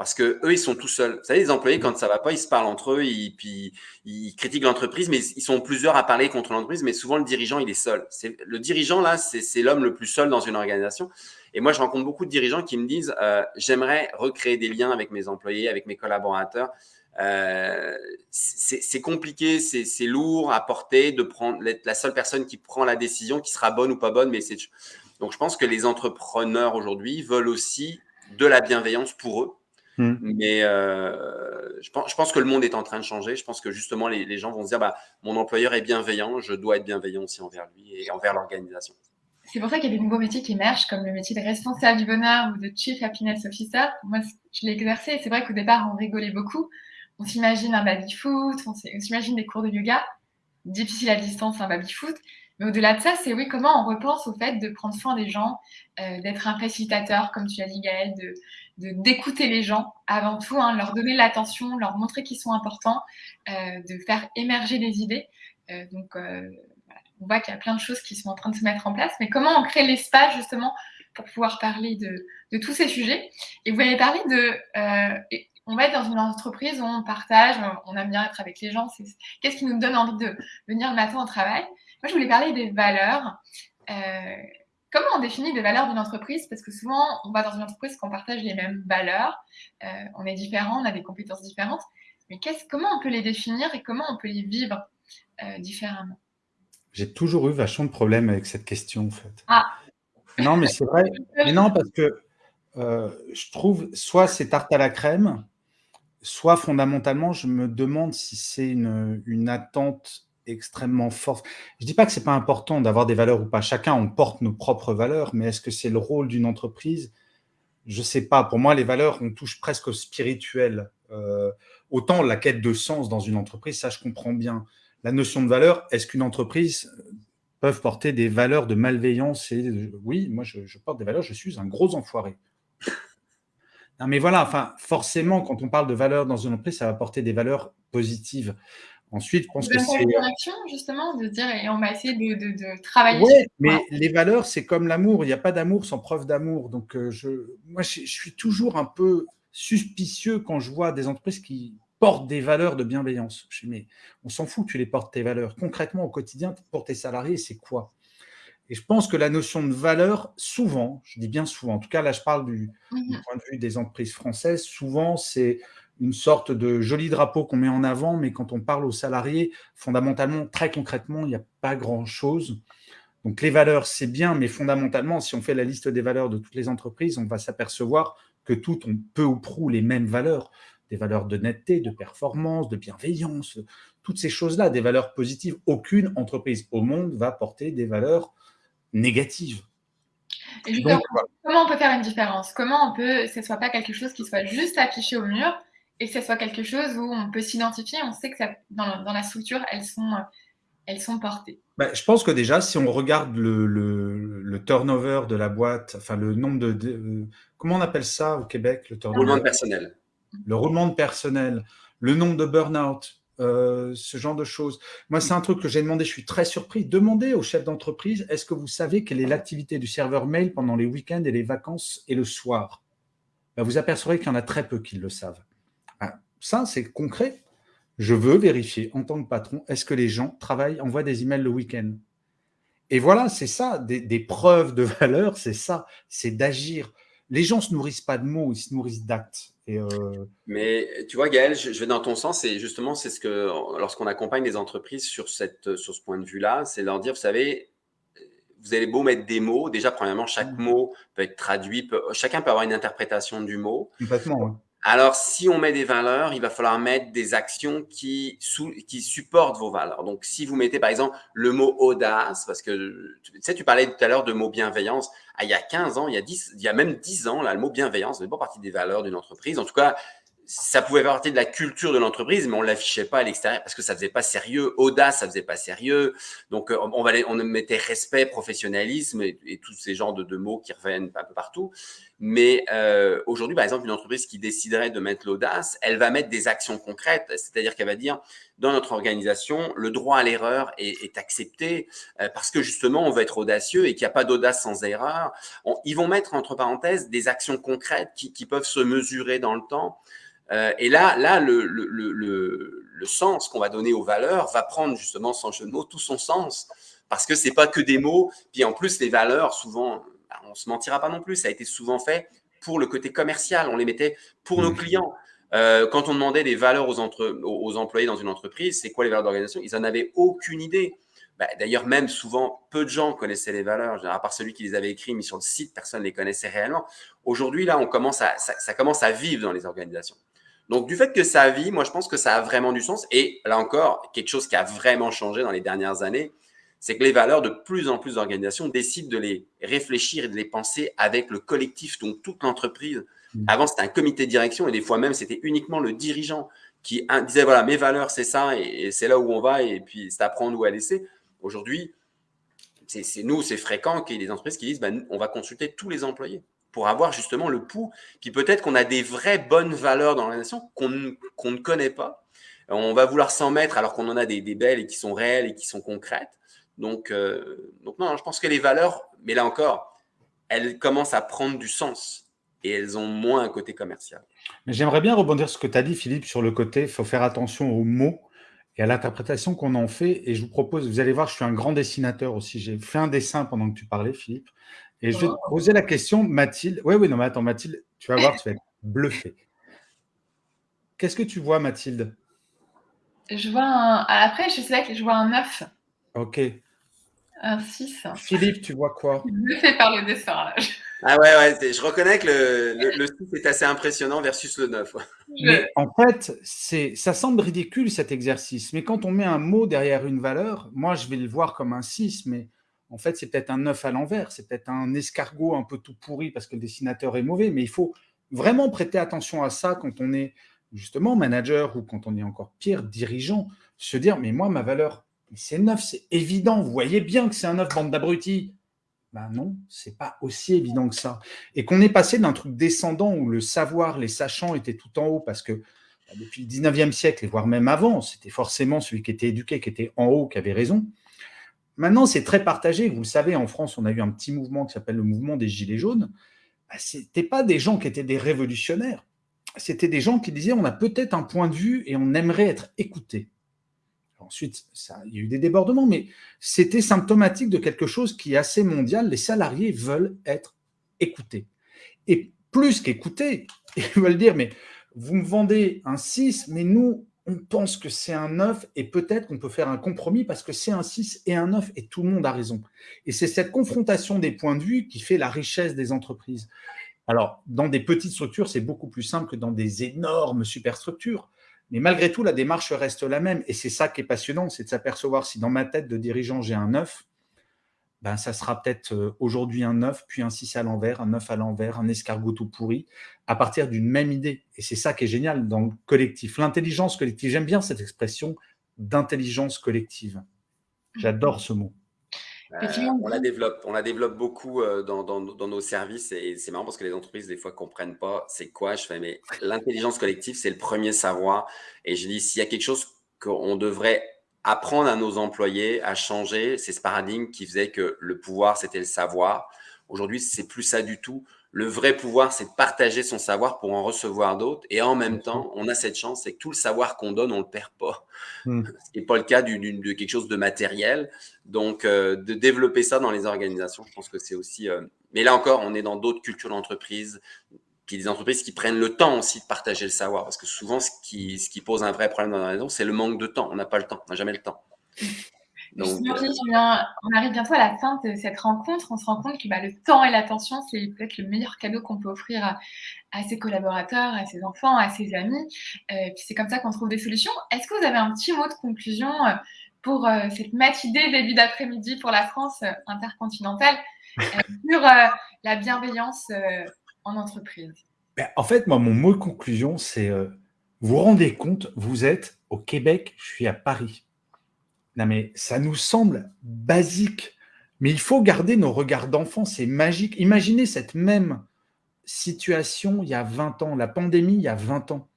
Parce que eux, ils sont tout seuls. Vous savez, les employés, quand ça va pas, ils se parlent entre eux, ils, puis ils critiquent l'entreprise, mais ils sont plusieurs à parler contre l'entreprise, mais souvent le dirigeant, il est seul. le dirigeant, là, c'est l'homme le plus seul dans une organisation. Et moi, je rencontre beaucoup de dirigeants qui me disent euh, j'aimerais recréer des liens avec mes employés, avec mes collaborateurs. Euh, c'est compliqué, c'est lourd à porter de prendre la seule personne qui prend la décision, qui sera bonne ou pas bonne, donc je pense que les entrepreneurs aujourd'hui veulent aussi de la bienveillance pour eux. Mmh. Mais euh, je, pense, je, pense, que le monde est en train de changer. Je pense que justement, les, les gens vont se dire bah, mon employeur est bienveillant, je dois être bienveillant aussi envers lui et envers l'organisation. C'est pour ça qu'il y a des nouveaux métiers qui émergent, comme le métier de responsable du bonheur ou de Chief Happiness Officer. Moi, je l'ai exercé et c'est vrai qu'au départ, on rigolait beaucoup. On s'imagine un baby-foot, on s'imagine des cours de yoga. difficile à distance, un baby-foot. Mais au-delà de ça, c'est oui, comment on repense au fait de prendre soin des gens, euh, d'être un facilitateur, comme tu as dit Gaëlle, de, d'écouter les gens avant tout, hein, leur donner l'attention, leur montrer qu'ils sont importants, euh, de faire émerger des idées. Euh, donc, on voit qu'il y a plein de choses qui sont en train de se mettre en place. Mais comment on crée l'espace justement pour pouvoir parler de, de tous ces sujets? Et vous avez parlé de on va être dans une entreprise où on partage, on aime bien être avec les gens. Qu'est-ce qui nous donne envie de venir le matin au travail? Moi, je voulais parler des valeurs. Euh, comment on définit des valeurs d'une entreprise Parce que souvent, on va dans une entreprise qu'on partage les mêmes valeurs. Euh, on est différents, on a des compétences différentes. Mais comment on peut les définir et comment on peut les vivre euh, différemment? J'ai toujours eu vachement de problèmes avec cette question, en fait. Ah Non, mais c'est vrai. <laughs> mais non, parce que je trouve soit c'est tarte à la crème, soit fondamentalement, je me demande si c'est une, attente extrêmement forte. Je ne dis pas que ce n'est pas important d'avoir des valeurs ou pas. Chacun, on porte nos propres valeurs, mais est-ce que c'est le rôle d'une entreprise? Je ne sais pas. Pour moi, les valeurs, on touche presque au spirituel. Euh, autant la quête de sens dans une entreprise, ça, je comprends bien. La notion de valeur, est-ce qu'une entreprise peut porter des valeurs de malveillance et Oui, moi, je porte des valeurs, je suis un gros enfoiré mais voilà, enfin, forcément, quand on parle de valeurs dans une entreprise, ça va porter des valeurs positives. Ensuite, je pense que c'est… action, justement, de dire, et on va essayer de, travailler. Oui, mais les valeurs, c'est comme l'amour. Il n'y a pas d'amour sans preuve d'amour. Donc, euh, je, moi, je, suis toujours un peu suspicieux quand je vois des entreprises qui portent des valeurs de bienveillance. Je dis, mais on s'en fout que tu les portes, tes valeurs. Concrètement, au quotidien, pour tes salariés, c'est quoi? Et je pense que la notion de valeur, souvent, je dis bien souvent, en tout cas là je parle du, mhm. point de vue des entreprises françaises, souvent c'est une sorte de joli drapeau qu'on met en avant, mais quand on parle aux salariés, fondamentalement, très concrètement, il n'y a pas grand-chose. Donc les valeurs, c'est bien, mais fondamentalement, si on fait la liste des valeurs de toutes les entreprises, on va s'apercevoir que toutes ont peu ou prou les mêmes valeurs, des valeurs de netteté, de performance, de bienveillance, toutes ces choses-là, des valeurs positives. Aucune entreprise au monde va porter des valeurs négative. comment on peut faire une différence? Comment on peut, que ce soit pas quelque chose qui soit juste affiché au mur et que ce soit quelque chose où on peut s'identifier, on sait que ça, dans, dans, la structure, elles sont, elles sont portées. Bah, je pense que déjà, si on regarde le, le, turnover de la boîte, enfin le nombre de, euh, comment on appelle ça au Québec, le turnover? Roulement de personnel. Le roulement de personnel, le nombre de burn-out, euh, ce genre de choses. Moi, c'est un truc que j'ai demandé, je suis très surpris. Demandez aux chefs d'entreprise, est-ce que vous savez quelle est l'activité du serveur mail pendant les week-ends et les vacances et le soir? Ben, Vous apercevrez qu'il y en a très peu qui le savent. Ça, c'est concret. Je veux vérifier en tant que patron, est-ce que les gens travaillent, envoient des emails le week-end? Et voilà, c'est ça, des, des preuves de <laughs> valeur, c'est ça, c'est d'agir les gens ne se nourrissent pas de mots, ils se nourrissent d'actes. Euh, Mais tu vois, Gaël, je, vais dans ton sens et justement, c'est ce que lorsqu'on accompagne les entreprises sur, cette, sur ce point de vue-là, c'est leur dire, vous savez, vous allez beau mettre des mots, déjà, premièrement, chaque mmh. mot peut être traduit, chacun peut avoir une interprétation du mot. Complètement, alors, si on met des valeurs, il va falloir mettre des actions qui, qui supportent vos valeurs. Donc, si vous mettez par exemple le mot audace, parce que tu sais, tu parlais tout à l'heure de mot bienveillance. Ah, il y a 15 ans, il y a, 10, il y a même 10 ans, là, le mot bienveillance n'est pas partie des valeurs d'une entreprise. En tout cas, ça pouvait faire partie de la culture de l'entreprise, mais on l'affichait pas à l'extérieur parce que ça faisait pas sérieux. Audace, ça faisait pas sérieux. Donc, euh, on, va, mettait respect, professionnalisme et, tous ces genres de, mots qui reviennent un peu partout. Mais euh, aujourd'hui, par exemple, une entreprise qui déciderait de mettre l'audace, elle va mettre des actions concrètes. C'est-à-dire qu'elle va dire, dans notre organisation, le droit à l'erreur est, accepté euh, parce que justement, on veut être audacieux et qu'il n'y a pas d'audace sans erreur. ils vont mettre, entre parenthèses, des actions concrètes qui peuvent se mesurer dans le temps. Euh, et là, là le, le, le, le sens qu'on va donner aux valeurs va prendre justement, sans jeu de mots, tout son sens. Parce que c'est pas que des mots. Puis en plus, les valeurs, souvent, bah, on se mentira pas non plus, ça a été souvent fait pour le côté commercial. On les mettait pour nos mmh. clients. Euh, quand on demandait des valeurs aux, entre, aux employés dans une entreprise, c'est quoi les valeurs d'organisation? Ils n'en avaient aucune idée. Bah, D'ailleurs, même souvent, peu de gens connaissaient les valeurs, à part celui qui les avait écrits, mis sur le site, personne ne les connaissait réellement. Aujourd'hui, là, on commence à, ça, ça, commence à vivre dans les organisations. Donc, du fait que ça vit, moi, je pense que ça a vraiment du sens. Et là encore, quelque chose qui a vraiment changé dans les dernières années, c'est que les valeurs de plus en plus d'organisations décident de les réfléchir et de les penser avec le collectif, donc toute l'entreprise. Mmh. Avant, c'était un comité de direction et des fois même, c'était uniquement le dirigeant qui disaient, voilà, mes valeurs, c'est ça, et, c'est là où on va, et puis c'est apprendre ou à laisser. Aujourd'hui, c'est nous, c'est fréquent qu'il y ait des entreprises qui disent, ben, on va consulter tous les employés pour avoir justement le pouls. Puis peut-être qu'on a des vraies bonnes valeurs dans l'organisation qu'on ne connaît pas. On va vouloir s'en mettre alors qu'on en a des, belles et qui sont réelles et qui sont concrètes. Donc, euh, donc non, je pense que les valeurs, mais là encore, elles commencent à prendre du sens et elles ont moins un côté commercial. Mais j'aimerais bien rebondir sur ce que tu as dit, Philippe, sur le côté, il faut faire attention aux mots et à l'interprétation qu'on en fait. Et je vous propose, vous allez voir, je suis un grand dessinateur aussi. J'ai fait un dessin pendant que tu parlais, Philippe. Et je vais te oh. poser la question, Mathilde. Oui, oui, non, mais attends, Mathilde, tu vas voir, tu vas être bluffée. Qu'est-ce que tu vois, Mathilde? Je vois un. Après, je sais que je vois un 9. Ok. Un 6. Philippe, tu vois quoi? Bluffé par le dessin. Là. Ah ouais, ouais, je reconnais que le, le, 6 est assez impressionnant versus le 9. Mais en fait, ça semble ridicule cet exercice, mais quand on met un mot derrière une valeur, moi je vais le voir comme un 6, mais en fait, c'est peut-être un 9 à l'envers, c'est peut-être un escargot un peu tout pourri parce que le dessinateur est mauvais, mais il faut vraiment prêter attention à ça quand on est justement manager ou quand on est encore pire, dirigeant, se dire, mais moi, ma valeur, c'est 9, c'est évident, vous voyez bien que c'est un 9, bande d'abrutis. Ben non, c'est pas aussi évident que ça. Et qu'on est passé d'un truc descendant où le savoir, les sachants étaient tout en haut parce que bah, depuis le 19e siècle, et voire même avant, c'était forcément celui qui était éduqué, qui était en haut, qui avait raison. Maintenant, c'est très partagé. Vous le savez, en France, on a eu un petit mouvement qui s'appelle le mouvement des Gilets jaunes. Bah, ce n'étaient pas des gens qui étaient des révolutionnaires. C'était des gens qui disaient on a peut-être un point de vue et on aimerait être écouté. Ensuite, il y a eu des débordements, mais c'était symptomatique de quelque chose qui est assez mondial. Les salariés veulent être écoutés. Et plus qu'écoutés, <laughs> ils veulent dire mais vous me vendez un 6, mais nous, on pense que c'est un 9 et peut-être qu'on peut faire un compromis parce que c'est un 6 et un 9 et tout le monde a raison. Et c'est cette confrontation des points de vue qui fait la richesse des entreprises. Alors, dans des petites structures, c'est beaucoup plus simple que dans des énormes superstructures. Mais malgré tout, la démarche reste la même. Et c'est ça qui est passionnant, c'est de s'apercevoir si dans ma tête de dirigeant, j'ai un 9, ben, ça sera peut-être euh, aujourd'hui un 9, puis un 6 à l'envers, un 9 à l'envers, un escargot tout pourri, à partir d'une même idée. Et c'est ça qui est génial dans le collectif. L'intelligence collective, j'aime bien cette expression d'intelligence collective. J'adore ce mot. Euh, on la développe, on la développe beaucoup euh, dans, nos services et c'est marrant parce que les entreprises des fois comprennent pas c'est quoi. Je fais mais l'intelligence collective c'est le premier savoir et je dis s'il y a quelque chose qu'on devrait apprendre à nos employés à changer, c'est ce paradigme qui faisait que le pouvoir, c'était le savoir. Aujourd'hui, c'est plus ça du tout. Le vrai pouvoir, c'est de partager son savoir pour en recevoir d'autres. Et en même temps, on a cette chance, c'est que tout le savoir qu'on donne, on le perd pas. Hmm. <laughs> Ce n'est pas le cas de quelque chose de matériel. Donc, euh, de développer ça dans les organisations, je pense que c'est aussi... Euh, mais là encore, on est dans d'autres cultures d'entreprise, des entreprises qui prennent le temps aussi de partager le savoir. Parce que souvent, ce qui, ce qui pose un vrai problème dans la raison, c'est le manque de temps. On n'a pas le temps, on n'a jamais le temps. <laughs> Donc, euh, on arrive bientôt à la fin de cette rencontre. On se rend compte que bah, le temps et l'attention, c'est peut-être le meilleur cadeau qu'on peut offrir à, ses collaborateurs, à ses enfants, à ses amis. Euh, puis c'est comme ça qu'on trouve des solutions. Est-ce que vous avez un petit mot de conclusion euh, pour cette matinée début d'après-midi pour la France intercontinentale sur la bienveillance en entreprise ben, En fait, moi, mon mot de conclusion, c'est euh, vous rendez compte, vous êtes au Québec, je suis à Paris. Non, mais ça nous semble basique, mais il faut garder nos regards d'enfant, c'est magique. Imaginez cette même situation il y a 20 ans, la pandémie il y a 20 ans.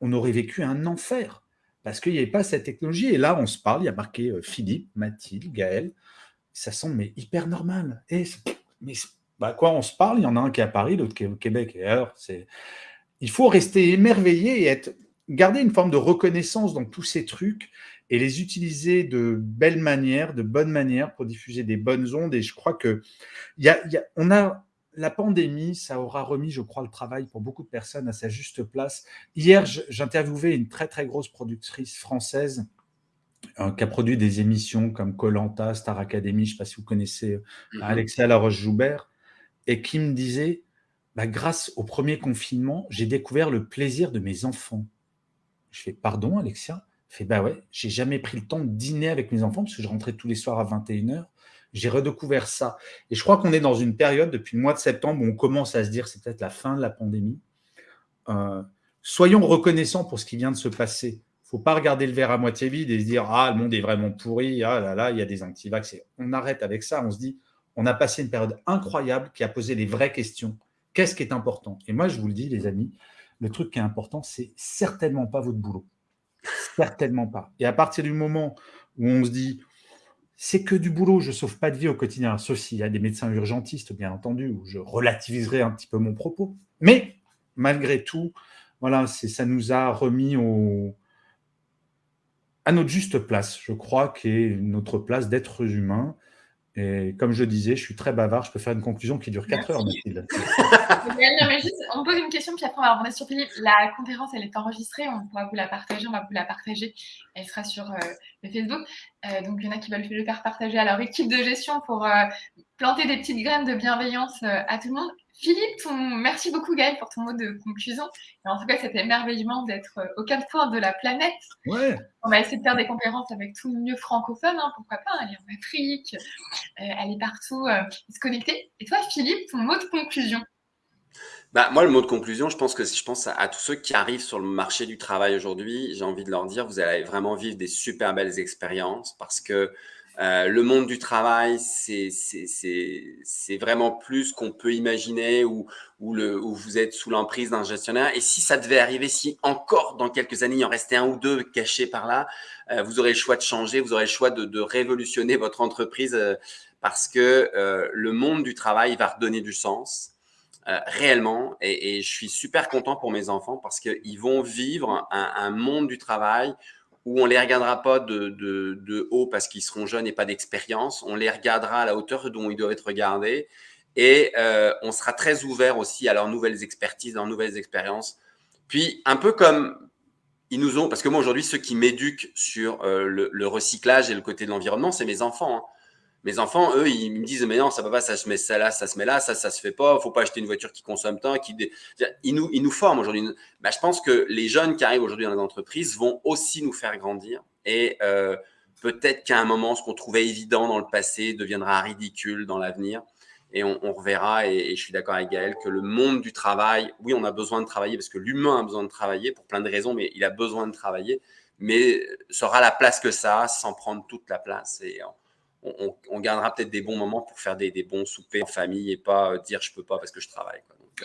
On aurait vécu un enfer parce qu'il n'y avait pas cette technologie. Et là, on se parle, il y a marqué euh, Philippe, Mathilde, Gaël. Ça semble mais hyper normal. Et, mais bah, quoi, on se parle, il y en a un qui est à Paris, l'autre qui est au Québec. Et alors, c'est... Il faut rester émerveillé et être... garder une forme de reconnaissance dans tous ces trucs et les utiliser de belles manières, de bonnes manières pour diffuser des bonnes ondes. Et je crois que y a, y a, on a la pandémie, ça aura remis, je crois, le travail pour beaucoup de personnes à sa juste place. Hier, j'interviewais une très, très grosse productrice française euh, qui a produit des émissions comme Colanta, Star Academy, je ne sais pas si vous connaissez mm Alexia Laroche-Joubert et qui me disait bah, grâce au premier confinement, j'ai découvert le plaisir de mes enfants. Je fais pardon, Alexia? Je fais bah ouais, j'ai jamais pris le temps de dîner avec mes enfants parce que je rentrais tous les soirs à 21h. J'ai redécouvert ça. Et je crois qu'on est dans une période depuis le mois de septembre où on commence à se dire c'est peut-être la fin de la pandémie. Euh, soyons reconnaissants pour ce qui vient de se passer. Faut pas regarder le verre à moitié vide et se dire « Ah, le monde est vraiment pourri, ah là là, il y a des antivax. » On arrête avec ça, on se dit « On a passé une période incroyable qui a posé les vraies questions. Qu'est-ce qui est important ?» Et moi, je vous le dis, les amis, le truc qui est important, c'est certainement pas votre boulot. Certainement pas. Et à partir du moment où on se dit c'est que du boulot, je ne sauve pas de vie au quotidien, sauf s'il y a des médecins urgentistes, bien entendu, où je relativiserai un petit peu mon propos. Mais malgré tout, voilà, ça nous a remis à notre juste place, je crois, qui est notre place d'être humain. Et comme je disais, je suis très bavard, je peux faire une conclusion qui dure 4 heures, Mathilde. <laughs> on pose une question, puis après on va revenir sur Philippe. La conférence, elle est enregistrée, on pourra vous la partager, on va vous la partager. Elle sera sur euh, le Facebook. Euh, donc il y en a qui veulent le faire partager à leur équipe de gestion pour euh, planter des petites graines de bienveillance à tout le monde. Philippe, merci beaucoup Gaël pour ton mot de conclusion. en tout cas, c'était émerveillement d'être euh, au quatre coins de la planète. On va essayer de faire des conférences avec tout le mieux francophone, hein, pourquoi pas, aller en Afrique, euh, aller partout, euh, se connecter. Et toi, Philippe, ton mot de conclusion? Bah, moi, le mot de conclusion, je pense que je pense à, tous ceux qui arrivent sur le marché du travail aujourd'hui, j'ai envie de leur dire, vous allez vraiment vivre des super belles expériences parce que euh, le monde du travail, c'est vraiment plus qu'on peut imaginer où, vous êtes sous l'emprise d'un gestionnaire. Et si ça devait arriver, si encore dans quelques années, il en restait un ou deux cachés par là, euh, vous aurez le choix de changer, vous aurez le choix de, révolutionner votre entreprise euh, parce que le monde du travail va redonner du sens. réellement et, je suis super content pour mes enfants parce qu'ils vont vivre un monde du travail où on les regardera pas de, de, haut parce qu'ils seront jeunes et pas d'expérience. On les regardera à la hauteur dont ils doivent être regardés et euh, on sera très ouvert aussi à leurs nouvelles expertises, leurs nouvelles expériences. Puis un peu comme ils nous ont, parce que moi aujourd'hui, ceux qui m'éduquent sur euh, le, le, recyclage et le côté de l'environnement, c'est mes enfants. Hein. Mes enfants, eux, ils me disent, mais non, ça va pas, ça se met ça là, ça se met là, ça, ça se fait pas, faut pas acheter une voiture qui consomme tant, ils nous, ils nous forment aujourd'hui. Bah, je pense que les jeunes qui arrivent aujourd'hui dans les entreprises vont aussi nous faire grandir et euh, peut-être qu'à un moment, ce qu'on trouvait évident dans le passé deviendra ridicule dans l'avenir. Et on, reverra, et, je suis d'accord avec Gaël, que le monde du travail, oui, on a besoin de travailler parce que l'humain a besoin de travailler pour plein de raisons, mais il a besoin de travailler, mais sera la place que ça a sans prendre toute la place. Et on, on, gardera peut-être des bons moments pour faire des, des, bons soupers en famille et pas euh, dire je peux pas parce que je travaille.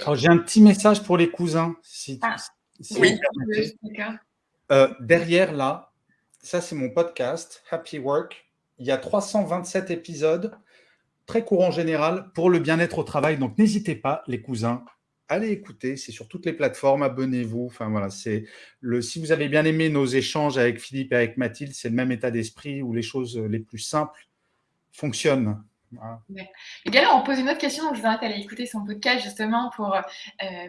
Euh, j'ai un petit message pour les cousins. Si, ah, oui. Euh, derrière là, ça c'est mon podcast Happy Work. Il y a 327 épisodes, très courant général, pour le bien-être au travail. Donc n'hésitez pas, les cousins, allez écouter. C'est sur toutes les plateformes. Abonnez-vous. Enfin voilà, c'est le. Si vous avez bien aimé nos échanges avec Philippe et avec Mathilde, c'est le même état d'esprit où les choses les plus simples fonctionne. Et bien on pose une autre question, donc je vous invite à aller écouter son podcast justement pour, euh,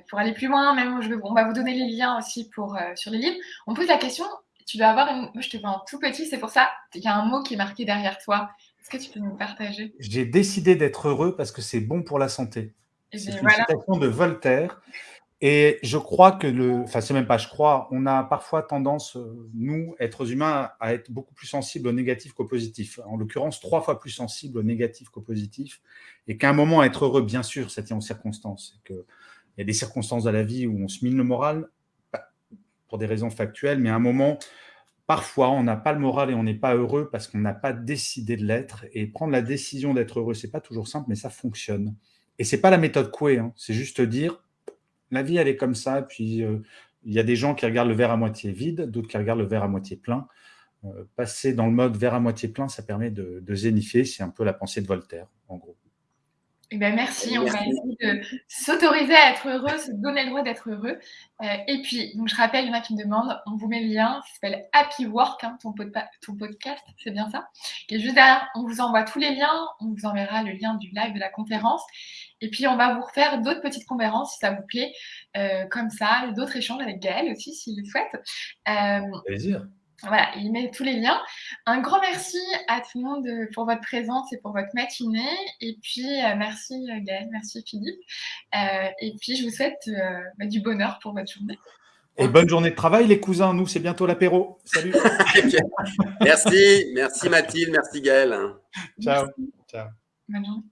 pour aller plus loin. Même je on va vous donner les liens aussi pour, euh, sur les livres. On pose la question, tu dois avoir une. Moi, je te vois en tout petit, c'est pour ça, il y a un mot qui est marqué derrière toi. Est-ce que tu peux nous partager? J'ai décidé d'être heureux parce que c'est bon pour la santé. C'est une citation de Voltaire. Et je crois que le, enfin c'est même pas je crois, on a parfois tendance, euh, nous, êtres humains, à être beaucoup plus sensibles au négatif qu'au positif. En l'occurrence, trois fois plus sensibles au négatif qu'au positif. Et qu'à un moment, être heureux, bien sûr, tient aux circonstances. Que il y a des circonstances dans la vie où on se mine le moral, pour des raisons factuelles, mais à un moment, parfois, on n'a pas le moral et on n'est pas heureux parce qu'on n'a pas décidé de l'être. Et prendre la décision d'être heureux, c'est pas toujours simple, mais ça fonctionne. Et c'est pas la méthode Coué, hein. c'est juste dire la vie, elle est comme ça. Puis, euh, il y a des gens qui regardent le verre à moitié vide, d'autres qui regardent le verre à moitié plein. Euh, passer dans le mode verre à moitié plein, ça permet de, de zénifier. C'est un peu la pensée de Voltaire, en gros. Eh ben merci, on va essayer de s'autoriser à être heureux, se donner le droit d'être heureux. Euh, et puis, donc je rappelle, il y en a qui me demandent, on vous met le lien, ça s'appelle Happy Work, hein, ton, ton, podcast, c'est bien ça. Et juste derrière, on vous envoie tous les liens, on vous enverra le lien du live de la conférence. Et puis, on va vous refaire d'autres petites conférences si ça vous plaît, euh, comme ça, d'autres échanges avec Gaël aussi, s'il le souhaite. Euh, plaisir. Voilà, il met tous les liens. Un grand merci à tout le monde euh, pour votre présence et pour votre matinée. Et puis, euh, merci Gaël, merci Philippe. et puis, je vous souhaite bah, du bonheur pour votre journée. Et bonne journée de travail, les cousins. Nous, c'est bientôt l'apéro. Salut. <laughs> merci, merci Mathilde, merci Gaël. Ciao. Ciao. Bonne journée.